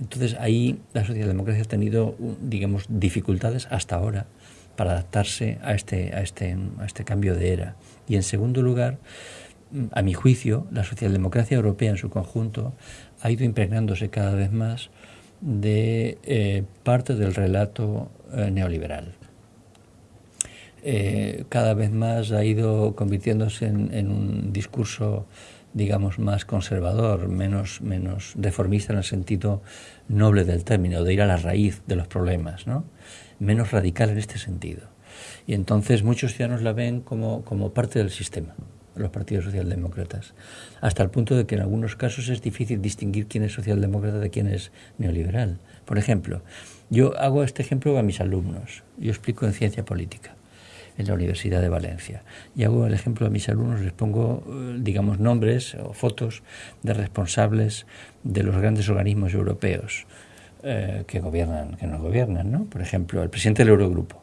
S4: Entonces ahí la socialdemocracia ha tenido, digamos, dificultades hasta ahora para adaptarse a este, a este, a este cambio de era. Y en segundo lugar, a mi juicio, la socialdemocracia europea en su conjunto ha ido impregnándose cada vez más de eh, parte del relato eh, neoliberal. eh, cada vez más ha ido convirtiéndose en, un discurso digamos, más conservador, menos, menos reformista en el sentido noble del término, de ir a la raíz de los problemas, ¿no? menos radical en este sentido. Y entonces muchos ciudadanos la ven como, como parte del sistema, los partidos socialdemócratas, hasta el punto de que en algunos casos es difícil distinguir quién es socialdemócrata de quién es neoliberal. Por ejemplo, yo hago este ejemplo a mis alumnos, yo explico en ciencia política en la Universidad de Valencia. Y hago el ejemplo a mis alumnos, les pongo, eh, digamos, nombres o fotos de responsables de los grandes organismos europeos eh, que gobiernan, que nos gobiernan, ¿no? Por ejemplo, el presidente del Eurogrupo,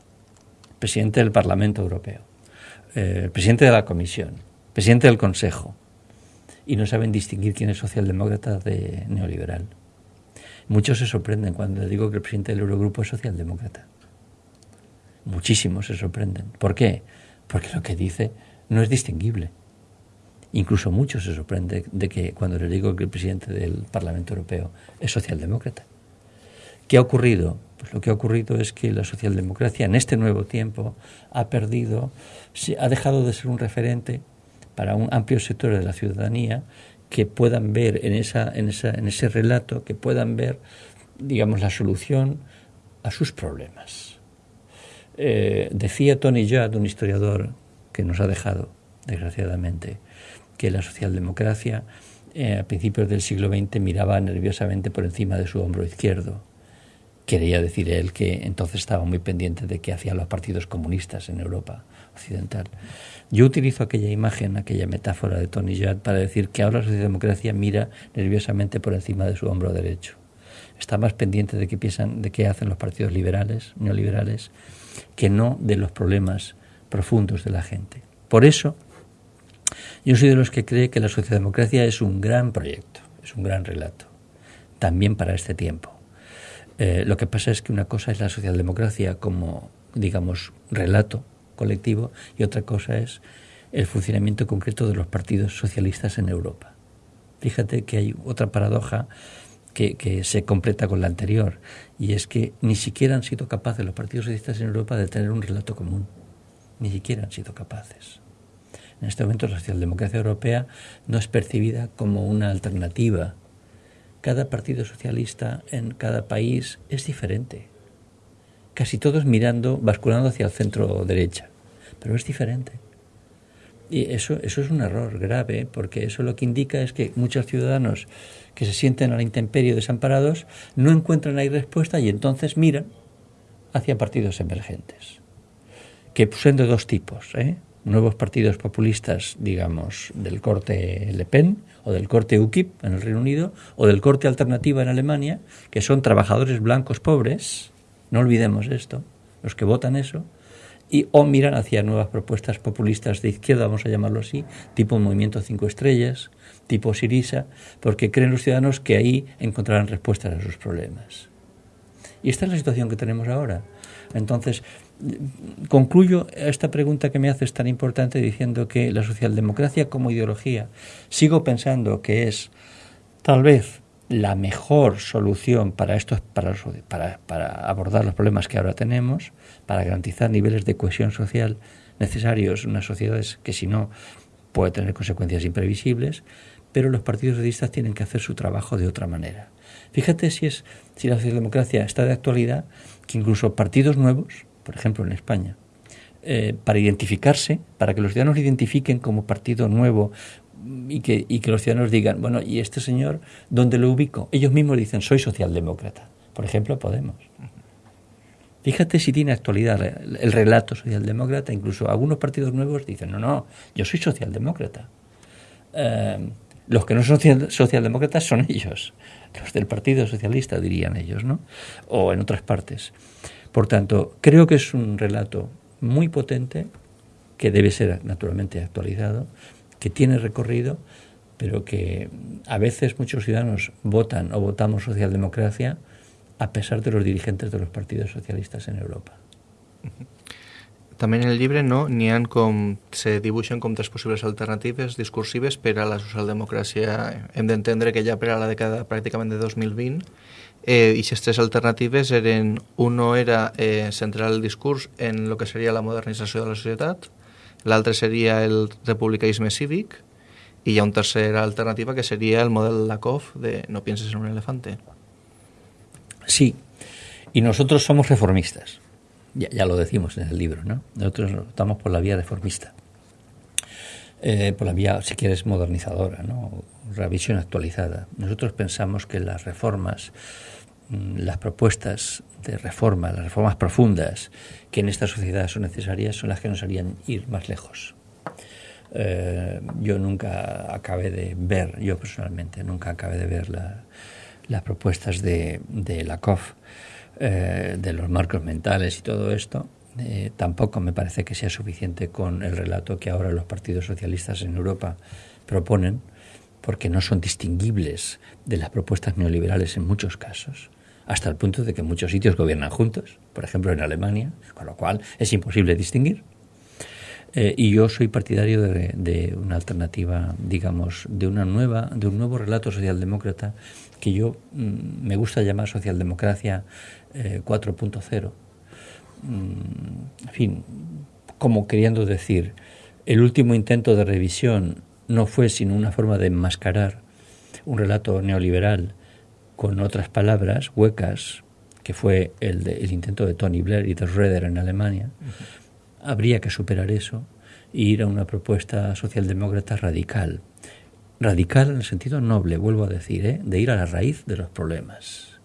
S4: el presidente del Parlamento Europeo, eh, el presidente de la Comisión, presidente del Consejo, y no saben distinguir quién es socialdemócrata de neoliberal. Muchos se sorprenden cuando les digo que el presidente del Eurogrupo es socialdemócrata. Muchísimos se sorprenden. ¿Por qué? Porque lo que dice no es distinguible. Incluso muchos se sorprenden de que cuando le digo que el presidente del Parlamento Europeo es socialdemócrata. ¿Qué ha ocurrido? Pues lo que ha ocurrido es que la socialdemocracia en este nuevo tiempo ha perdido, ha dejado de ser un referente para un amplio sector de la ciudadanía que puedan ver en, esa, en, esa, en ese relato, que puedan ver, digamos, la solución a sus problemas. Eh, decía Tony Judd, un historiador que nos ha dejado, desgraciadamente, que la socialdemocracia eh, a principios del siglo XX miraba nerviosamente por encima de su hombro izquierdo. Quería decir él que entonces estaba muy pendiente de qué hacían los partidos comunistas en Europa occidental. Yo utilizo aquella imagen, aquella metáfora de Tony Judd para decir que ahora la socialdemocracia mira nerviosamente por encima de su hombro derecho. Está más pendiente de qué piensan, de qué hacen los partidos liberales, neoliberales, que no de los problemas profundos de la gente. Por eso, yo soy de los que cree que la socialdemocracia es un gran proyecto, es un gran relato, también para este tiempo. Eh, lo que pasa es que una cosa es la socialdemocracia como, digamos, relato colectivo y otra cosa es el funcionamiento concreto de los partidos socialistas en Europa. Fíjate que hay otra paradoja que, se completa con la anterior, y es que ni siquiera han sido capaces los partidos socialistas en Europa de tener un relato común, ni siquiera han sido capaces. En este momento la socialdemocracia europea no es percibida como una alternativa. Cada partido socialista en cada país es diferente. Casi todos mirando, basculando hacia el centro derecha, pero es diferente. Y eso, eso es un error grave, porque eso lo que indica es que muchos ciudadanos que se sienten a la intemperie desamparados no encuentran ahí respuesta y entonces miran hacia partidos emergentes, que son de dos tipos, ¿eh? nuevos partidos populistas, digamos, del corte Le Pen o del corte UKIP en el Reino Unido o del corte Alternativa en Alemania, que son trabajadores blancos pobres, no olvidemos esto, los que votan eso, y o miran hacia nuevas propuestas populistas de izquierda, vamos a llamarlo así, tipo Movimiento Cinco Estrellas, tipo Sirisa, porque creen los ciudadanos que ahí encontrarán respuestas a sus problemas. Y esta es la situación que tenemos ahora. Entonces, concluyo esta pregunta que me haces tan importante diciendo que la socialdemocracia como ideología, sigo pensando que es tal vez la mejor solución para, estos, para, para, abordar los problemas que ahora tenemos, para garantizar niveles de cohesión social necesarios en unas sociedades que si no puede tener consecuencias imprevisibles, pero los partidos socialistas tienen que hacer su trabajo de otra manera. Fíjate si es si la socialdemocracia está de actualidad, que incluso partidos nuevos, por ejemplo en España, eh, para identificarse, para que los ciudadanos identifiquen como partido nuevo y que, y que los ciudadanos digan, bueno, ¿y este señor dónde lo ubico? Ellos mismos dicen, soy socialdemócrata. Por ejemplo, Podemos. Fíjate si tiene actualidad el relato socialdemócrata, incluso algunos partidos nuevos dicen, no, no, yo soy socialdemócrata. Em, los que no son socialdemócratas son ellos, los del Partido Socialista dirían ellos, ¿no? O en otras partes. Por tanto, creo que es un relato muy potente, que debe ser naturalmente actualizado, que tiene recorrido, pero que a veces muchos ciudadanos votan o votamos socialdemocracia a pesar de los dirigentes de los partidos socialistas en Europa.
S3: També en el llibre no n'hi han com, se dibuixen com tres possibles alternatives discursives per a la socialdemocràcia. Hem d'entendre que ja per a la dècada pràcticament de 2020 Eh, I aquestes tres alternatives eren... Uno era eh, centrar el discurs en el que seria la modernització de la societat, l'altre seria el republicanisme cívic, i hi ha una tercera alternativa que seria el model Lakoff de no pienses en un elefante.
S4: Sí, y nosotros somos reformistas. Ya, ya, lo decimos en el libro, ¿no? Nosotros estamos por la vía reformista. Eh, por la vía, si quieres, modernizadora, ¿no? Revisión actualizada. Nosotros pensamos que las reformas, las propuestas de reforma, las reformas profundas que en esta sociedad son necesarias, son las que nos harían ir más lejos. Eh, yo nunca acabé de ver, yo personalmente, nunca acabé de ver la, las propuestas de, de la COF, eh, de los marcos mentales y todo esto, eh, tampoco me parece que sea suficiente con el relato que ahora los partidos socialistas en Europa proponen, porque no son distinguibles de las propuestas neoliberales en muchos casos, hasta el punto de que muchos sitios gobiernan juntos, por ejemplo en Alemania, con lo cual es imposible distinguir. Eh, y yo soy partidario de, una alternativa, digamos, de una nueva, de un nuevo relato socialdemócrata que yo mm, me gusta llamar socialdemocracia eh, 4.0. Mm, en fin, como queriendo decir, el último intento de revisión no fue sino una forma de enmascarar un relato neoliberal con otras palabras huecas, que fue el, de, el intento de Tony Blair y de Schroeder en Alemania. Uh -huh habría que superar eso e ir a una propuesta socialdemócrata radical. Radical en el sentido noble, vuelvo a decir, ¿eh? de ir a la raíz de los problemas.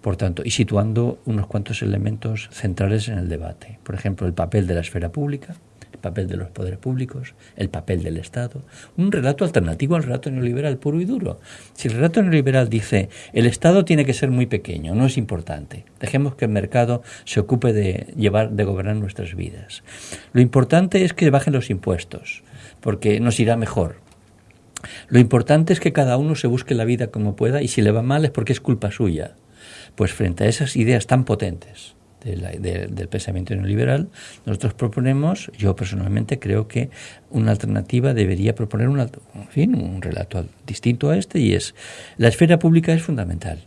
S4: Por tanto, y situando unos cuantos elementos centrales en el debate. Por ejemplo, el papel de la esfera pública, papel de los poderes públicos, el papel del Estado, un relato alternativo al relato neoliberal puro y duro. Si el relato neoliberal dice el Estado tiene que ser muy pequeño, no es importante, dejemos que el mercado se ocupe de llevar, de gobernar nuestras vidas. Lo importante es que bajen los impuestos, porque nos irá mejor. Lo importante es que cada uno se busque la vida como pueda y si le va mal es porque es culpa suya. Pues frente a esas ideas tan potentes, de la, de, del pensamiento neoliberal, nosotros proponemos, yo personalmente creo que una alternativa debería proponer una, fin, un relato distinto a este y es, la esfera pública es fundamental.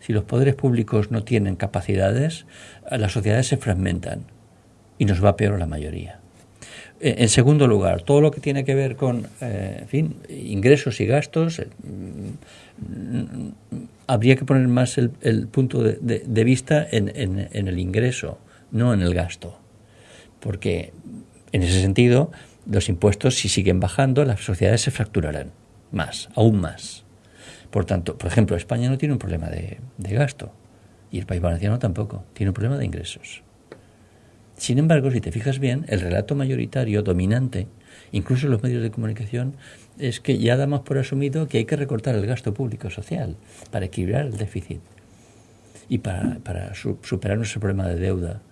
S4: Si los poderes públicos no tienen capacidades, las sociedades se fragmentan y nos va peor la mayoría. En segundo lugar, todo lo que tiene que ver con, eh, fin, ingresos y gastos, eh, habría que poner más el, punto de, vista en, en, en, el ingreso, no en el gasto. Porque en ese sentido, los impuestos, si siguen bajando, las sociedades se fracturarán más, aún más. Por tanto, por ejemplo, España no tiene un problema de, de gasto y el País Valenciano tampoco, tiene un problema de ingresos. Sin embargo, si te fijas bien, el relato mayoritario, dominante, incluso en los medios de comunicación, es que ya damos por asumido que hay que recortar el gasto público social para equilibrar el déficit y para, para su, superar nuestro problema de deuda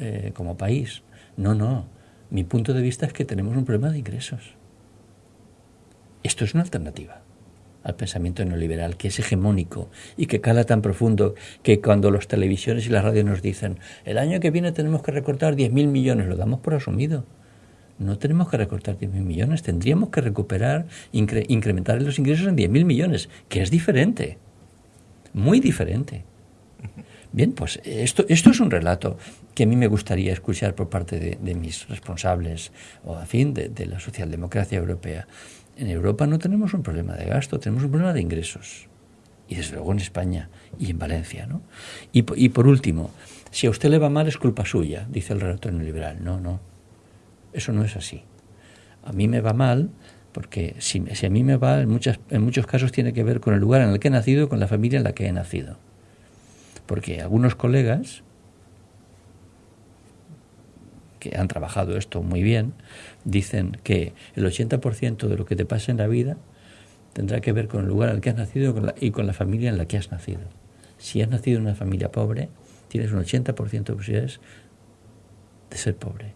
S4: eh, como país. No, no. Mi punto de vista es que tenemos un problema de ingresos. Esto es una alternativa al pensamiento neoliberal, que es hegemónico y que cala tan profundo que cuando las televisiones y las radios nos dicen el año que viene tenemos que recortar 10.000 millones, lo damos por asumido. No tenemos que recortar 10.000 millones, tendríamos que recuperar, incre incrementar los ingresos en 10.000 millones, que es diferente, muy diferente. Bien, pues esto, esto es un relato que a mí me gustaría escuchar por parte de, mis responsables, o a fin, de, de la socialdemocracia europea. En Europa no tenemos un problema de gasto, tenemos un problema de ingresos. Y desde luego en España y en Valencia. ¿no? Y, y por último, si a usted le va mal es culpa suya, dice el relato neoliberal. No, no. Eso no es así. A mí me va mal porque si, si a mí me va, en, muchas, en muchos casos tiene que ver con el lugar en el que he nacido con la familia en la que he nacido. Porque algunos colegas que han trabajado esto muy bien, dicen que el 80% de lo que te pasa en la vida tendrá que ver con el lugar al que has nacido y con, la, y con la familia en la que has nacido. Si has nacido en una familia pobre, tienes un 80% de posibilidades de ser pobre.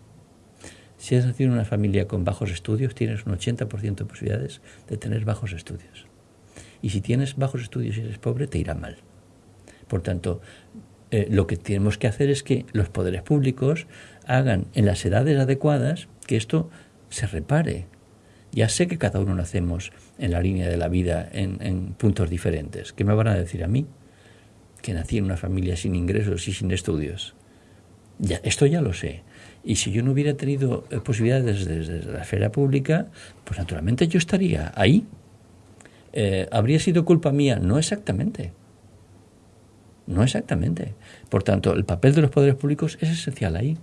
S4: Si has nacido en una familia con bajos estudios, tienes un 80% de posibilidades de tener bajos estudios. Y si tienes bajos estudios y eres pobre, te irá mal. Por tanto, eh, lo que tenemos que hacer es que los poderes públicos hagan en las edades adecuadas que esto se repare. Ya sé que cada uno nacemos en la línea de la vida en, puntos diferentes. ¿Qué me van a decir a mí? que nací en una familia sin ingresos y sin estudios. Ya, esto ya lo sé. Y si yo no hubiera tenido eh, posibilidades desde, la esfera pública, pues naturalmente yo estaría ahí. Eh, ¿Habría sido culpa mía? No exactamente. No exactamente. Por tanto, el papel de los poderes públicos es esencial ahí.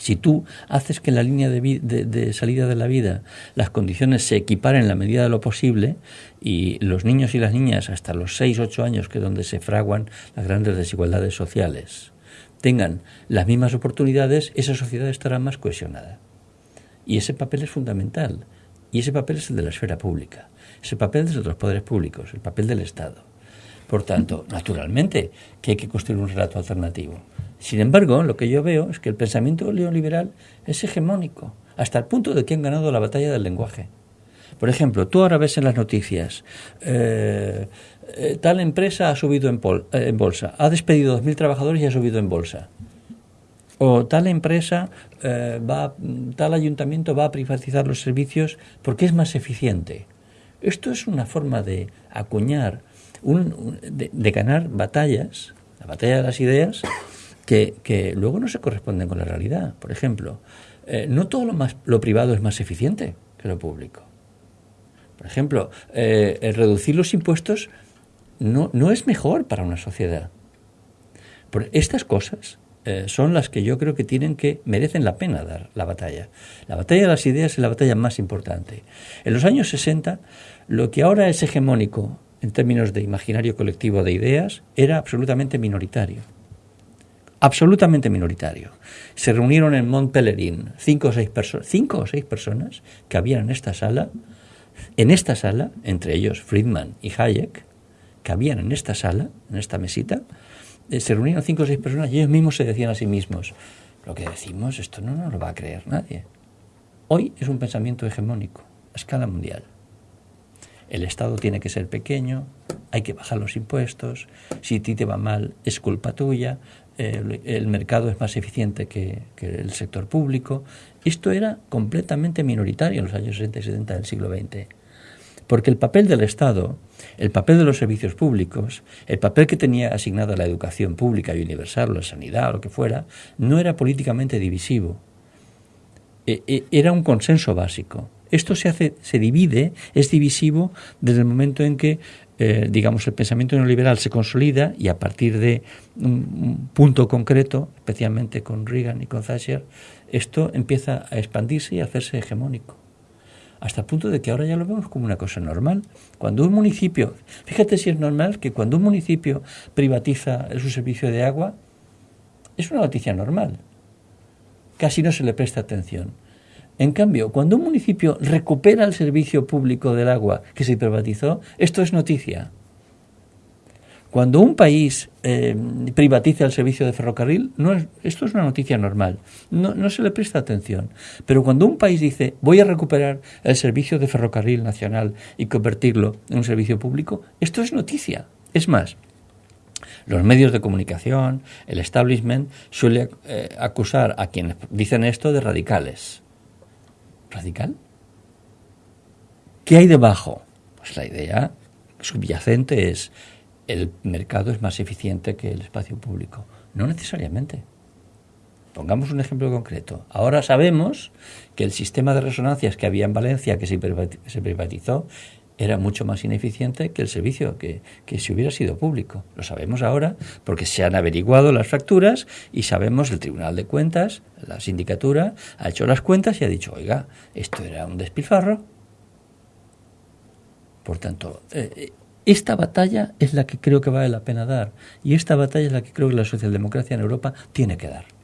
S4: Si tú haces que en la línea de, salida de la vida las condiciones se equiparen en la medida de lo posible y los niños y las niñas hasta los 6, 8 años, que es donde se fraguan las grandes desigualdades sociales, tengan las mismas oportunidades, esa sociedad estará más cohesionada. Y ese papel es fundamental. Y ese papel es el de la esfera pública. Ese papel de los poderes públicos, el papel del Estado. Por tanto, naturalmente que hay que construir un relato alternativo. Sin embargo, lo que yo veo es que el pensamiento neoliberal es hegemónico, hasta el punto de que han ganado la batalla del lenguaje. Por ejemplo, tú ahora ves en las noticias, eh, eh, tal empresa ha subido en, eh, en bolsa, ha despedido 2.000 trabajadores y ha subido en bolsa. O tal empresa, va, tal ayuntamiento va a privatizar los servicios porque es más eficiente. Esto es una forma de acuñar, de ganar batallas, la batalla de las ideas, que, luego no se corresponden con la realidad. Por ejemplo, no todo lo, más, lo privado es más eficiente que lo público. Por ejemplo, eh, reducir los impuestos no, no, es mejor para una sociedad. Estas cosas eh, son las que yo creo que tienen que merecen la pena dar la batalla. La batalla de las ideas es la batalla más importante. En los años 60, lo que ahora es hegemónico en términos de imaginario colectivo de ideas era absolutamente minoritario absolutamente minoritario. Se reunieron en Mont Pelerin cinco o seis, cinco o seis personas que habían en esta sala, en esta sala, entre ellos Friedman y Hayek, que habían en esta sala, en esta mesita, eh, se reunieron cinco o seis personas y ellos mismos se decían a sí mismos, lo que decimos, esto no nos lo va a creer nadie. Hoy es un pensamiento hegemónico, a escala mundial. El Estado tiene que ser pequeño, hay que bajar los impuestos, si a ti te va mal es culpa tuya, el, mercado es más eficiente que, el sector público. Esto era completamente minoritario en los años 60 y 70 del siglo XX. Porque el papel del Estado, el papel de los servicios públicos, el papel que tenía asignado a la educación pública y universal, o la sanidad, o lo que fuera, no era políticamente divisivo. E, e, era un consenso básico. Esto se hace, se divide, es divisivo desde el momento en que eh, digamos, el pensamiento neoliberal se consolida y a partir de un, punto concreto, especialmente con Reagan y con Thatcher, esto empieza a expandirse y a hacerse hegemónico. Hasta el punto de que ahora ya lo vemos como una cosa normal. Cuando un municipio, fíjate si es normal que cuando un municipio privatiza su servicio de agua, es una noticia normal. Casi no se le presta atención. En cambio, cuando un municipio recupera el servicio público del agua que se privatizó, esto es noticia. Cuando un país eh, privatiza el servicio de ferrocarril, esto es una noticia normal, no, no, se le presta atención. Pero cuando un país dice voy a recuperar el servicio de ferrocarril nacional y convertirlo en un servicio público, esto es noticia. Es más, los medios de comunicación, el establishment, suele eh, acusar a quienes dicen esto de radicales radical? ¿Qué hay debajo? Pues la idea subyacente es el mercado es más eficiente que el espacio público. No necesariamente. Pongamos un ejemplo concreto. Ahora sabemos que el sistema de resonancias que había en Valencia, que se privatizó, era mucho más ineficiente que el servicio que, si hubiera sido público. Lo sabemos ahora porque se han averiguado las facturas y sabemos el Tribunal de Cuentas, la sindicatura, ha hecho las cuentas y ha dicho, oiga, esto era un despilfarro. Por tanto, eh, esta batalla es la que creo que vale la pena dar y esta batalla es la que creo que la socialdemocracia en Europa tiene que dar.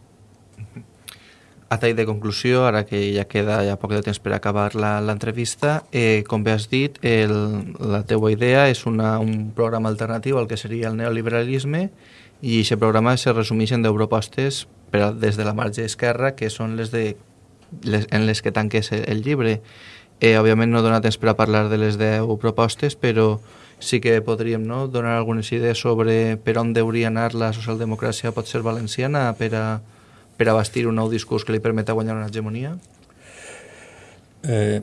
S3: A tall de conclusió, ara que ja queda ja poc de temps per acabar l'entrevista, eh, com bé has dit, el, la teua idea és una, un programa alternatiu al que seria el neoliberalisme i aquest programa se resumeix en 10 propostes per, des de la marge esquerra, que són les, de, les en les que tanques el llibre. Eh, òbviament no dona temps per a parlar de les 10 propostes, però sí que podríem no, donar algunes idees sobre per on hauria anar la socialdemocràcia pot ser valenciana per a per bastir un nou discurs que le permita guanyar una hegemonía?
S4: Eh,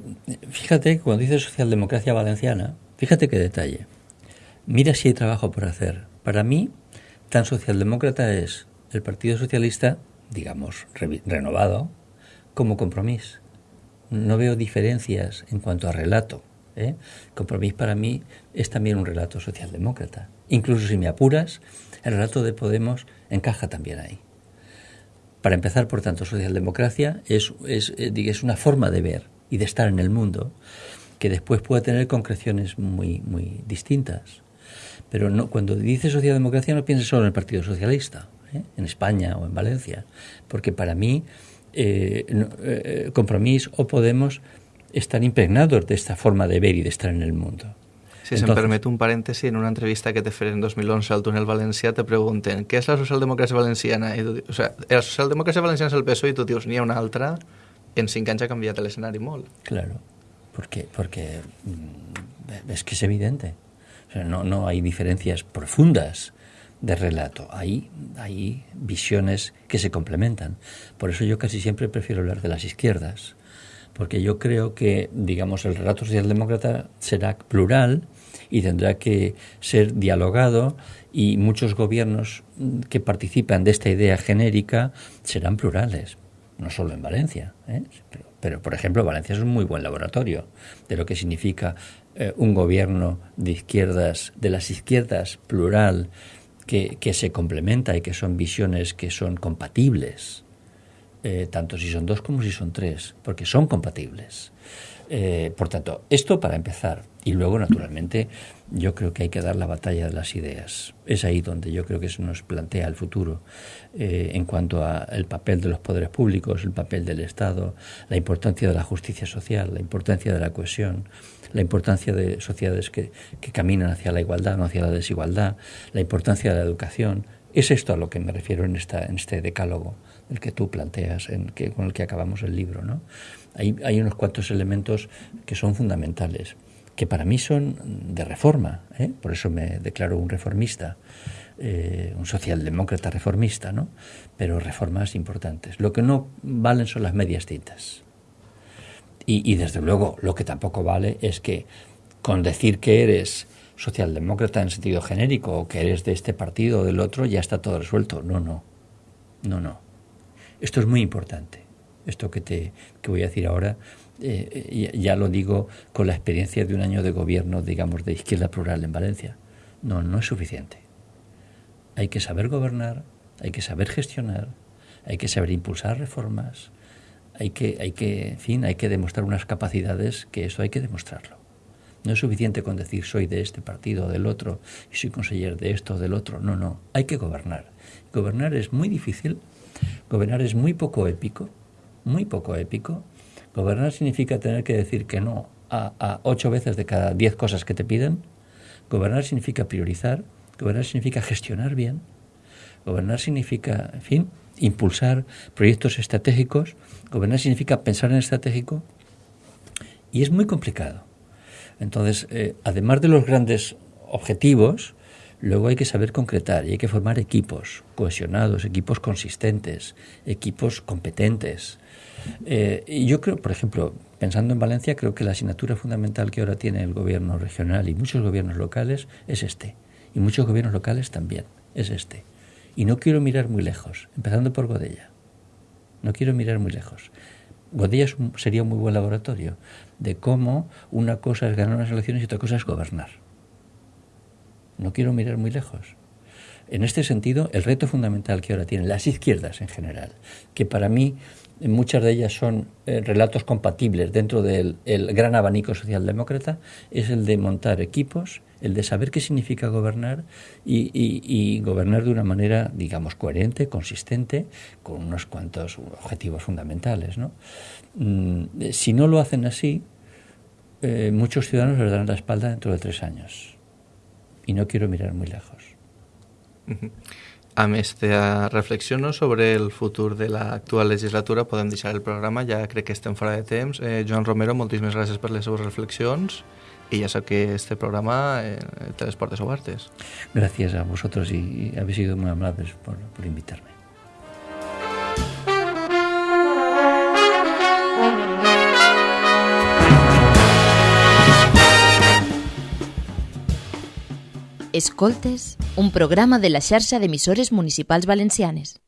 S4: fíjate, cuando dice socialdemocracia valenciana, fíjate qué detalle. mira si hay trabajo por hacer. Para mí, tan socialdemócrata es el Partido Socialista, digamos, renovado, como compromiso. No veo diferencias en cuanto a relato. ¿eh? Compromís para mí es también un relato socialdemócrata. Incluso si me apuras, el relato de Podemos encaja también ahí. Para empezar, por tanto, socialdemocracia es, eh, es una forma de ver y de estar en el mundo que después puede tener concreciones muy, muy distintas. Pero no, cuando dice socialdemocracia no pienses solo en el Partido Socialista, ¿eh? en España o en Valencia, porque para mí eh, eh Compromís o Podemos están impregnados de esta forma de ver y de estar en el mundo.
S3: Si se me permite un paréntesis, en una entrevista que te fue en 2011 al Túnel Valencià te pregunten ¿qué es la socialdemocracia valenciana? I tu, o sea, la socialdemocracia valenciana es el PSOE i tu dius n'hi ha una altra en cinc anys ha canviat l'escenari molt.
S4: Claro, porque, porque mm, es que es evidente. O sea, no, no hay diferencias profundas de relato. Hay, hay visiones que se complementan. Por eso yo casi siempre prefiero hablar de las izquierdas, porque yo creo que, digamos, el relato socialdemócrata será plural y tendrá que ser dialogado y muchos gobiernos que participan de esta idea genérica serán plurales, no solo en Valencia, ¿eh? pero, por ejemplo Valencia es un muy buen laboratorio de lo que significa eh, un gobierno de izquierdas, de las izquierdas plural, que, que se complementa y que son visiones que son compatibles, eh, tanto si son dos como si son tres, porque son compatibles. Eh, por tanto, esto para empezar. Y luego, naturalmente, yo creo que hay que dar la batalla de las ideas. Es ahí donde yo creo que se nos plantea el futuro eh, en cuanto al papel de los poderes públicos, el papel del Estado, la importancia de la justicia social, la importancia de la cohesión, la importancia de sociedades que, caminan hacia la igualdad, no hacia la desigualdad, la importancia de la educación. Es esto a lo que me refiero en, esta, en este decálogo el que tú planteas, en que, con el que acabamos el libro. ¿no? Hay, hay unos cuantos elementos que son fundamentales, que para mí son de reforma, ¿eh? por eso me declaro un reformista, eh, un socialdemócrata reformista, ¿no? pero reformas importantes. Lo que no valen son las medias tintas. Y, y desde luego lo que tampoco vale es que con decir que eres socialdemócrata en sentido genérico o que eres de este partido o del otro ya está todo resuelto. No, no. No, no. Esto es muy importante. Esto que, te, que voy a decir ahora, eh, ya lo digo con la experiencia de un año de gobierno, digamos, de izquierda plural en Valencia. No, no es suficiente. Hay que saber gobernar, hay que saber gestionar, hay que saber impulsar reformas, hay que, hay que, en fin, hay que demostrar unas capacidades que eso hay que demostrarlo. No es suficiente con decir soy de este partido o del otro y soy consejero de esto o del otro. No, no, hay que gobernar. Gobernar es muy difícil, gobernar es muy poco épico, muy poco épico. Gobernar significa tener que decir que no a, a ocho veces de cada diez cosas que te piden. Gobernar significa priorizar, gobernar significa gestionar bien, gobernar significa, en fin, impulsar proyectos estratégicos, gobernar significa pensar en estratégico y es muy complicado. Entonces, eh, además de los grandes objetivos, luego hay que saber concretar y hay que formar equipos cohesionados, equipos consistentes, equipos competentes. Eh, y yo creo, por ejemplo, pensando en Valencia, creo que la asignatura fundamental que ahora tiene el gobierno regional y muchos gobiernos locales es este. Y muchos gobiernos locales también es este. Y no quiero mirar muy lejos, empezando por Godella. No quiero mirar muy lejos. Godella sería un muy buen laboratorio de cómo una cosa es ganar unas elecciones y otra cosa es gobernar. No quiero mirar muy lejos. En este sentido, el reto fundamental que ahora tienen las izquierdas en general, que para mí muchas de ellas son eh, relatos compatibles dentro del el gran abanico socialdemócrata, es el de montar equipos, el de saber qué significa gobernar y, gobernar de una manera, digamos, coherente, consistente, con unos cuantos objetivos fundamentales. ¿no? Mm, si no lo hacen así, eh, muchos ciudadanos les darán la espalda dentro de tres años. Y no quiero mirar muy lejos.
S3: -huh. Amb aquesta reflexió sobre el futur de l'actual legislatura podem deixar el programa, ja crec que estem fora de temps. Eh, Joan Romero, moltíssimes gràcies per les seves reflexions y ya sé que este programa eh, te portes obertes.
S4: Gracias a vosotros y, y habéis sido muy amables por, por invitarme.
S1: Escoltes, un programa de la xarxa d'emissores municipals valencianes.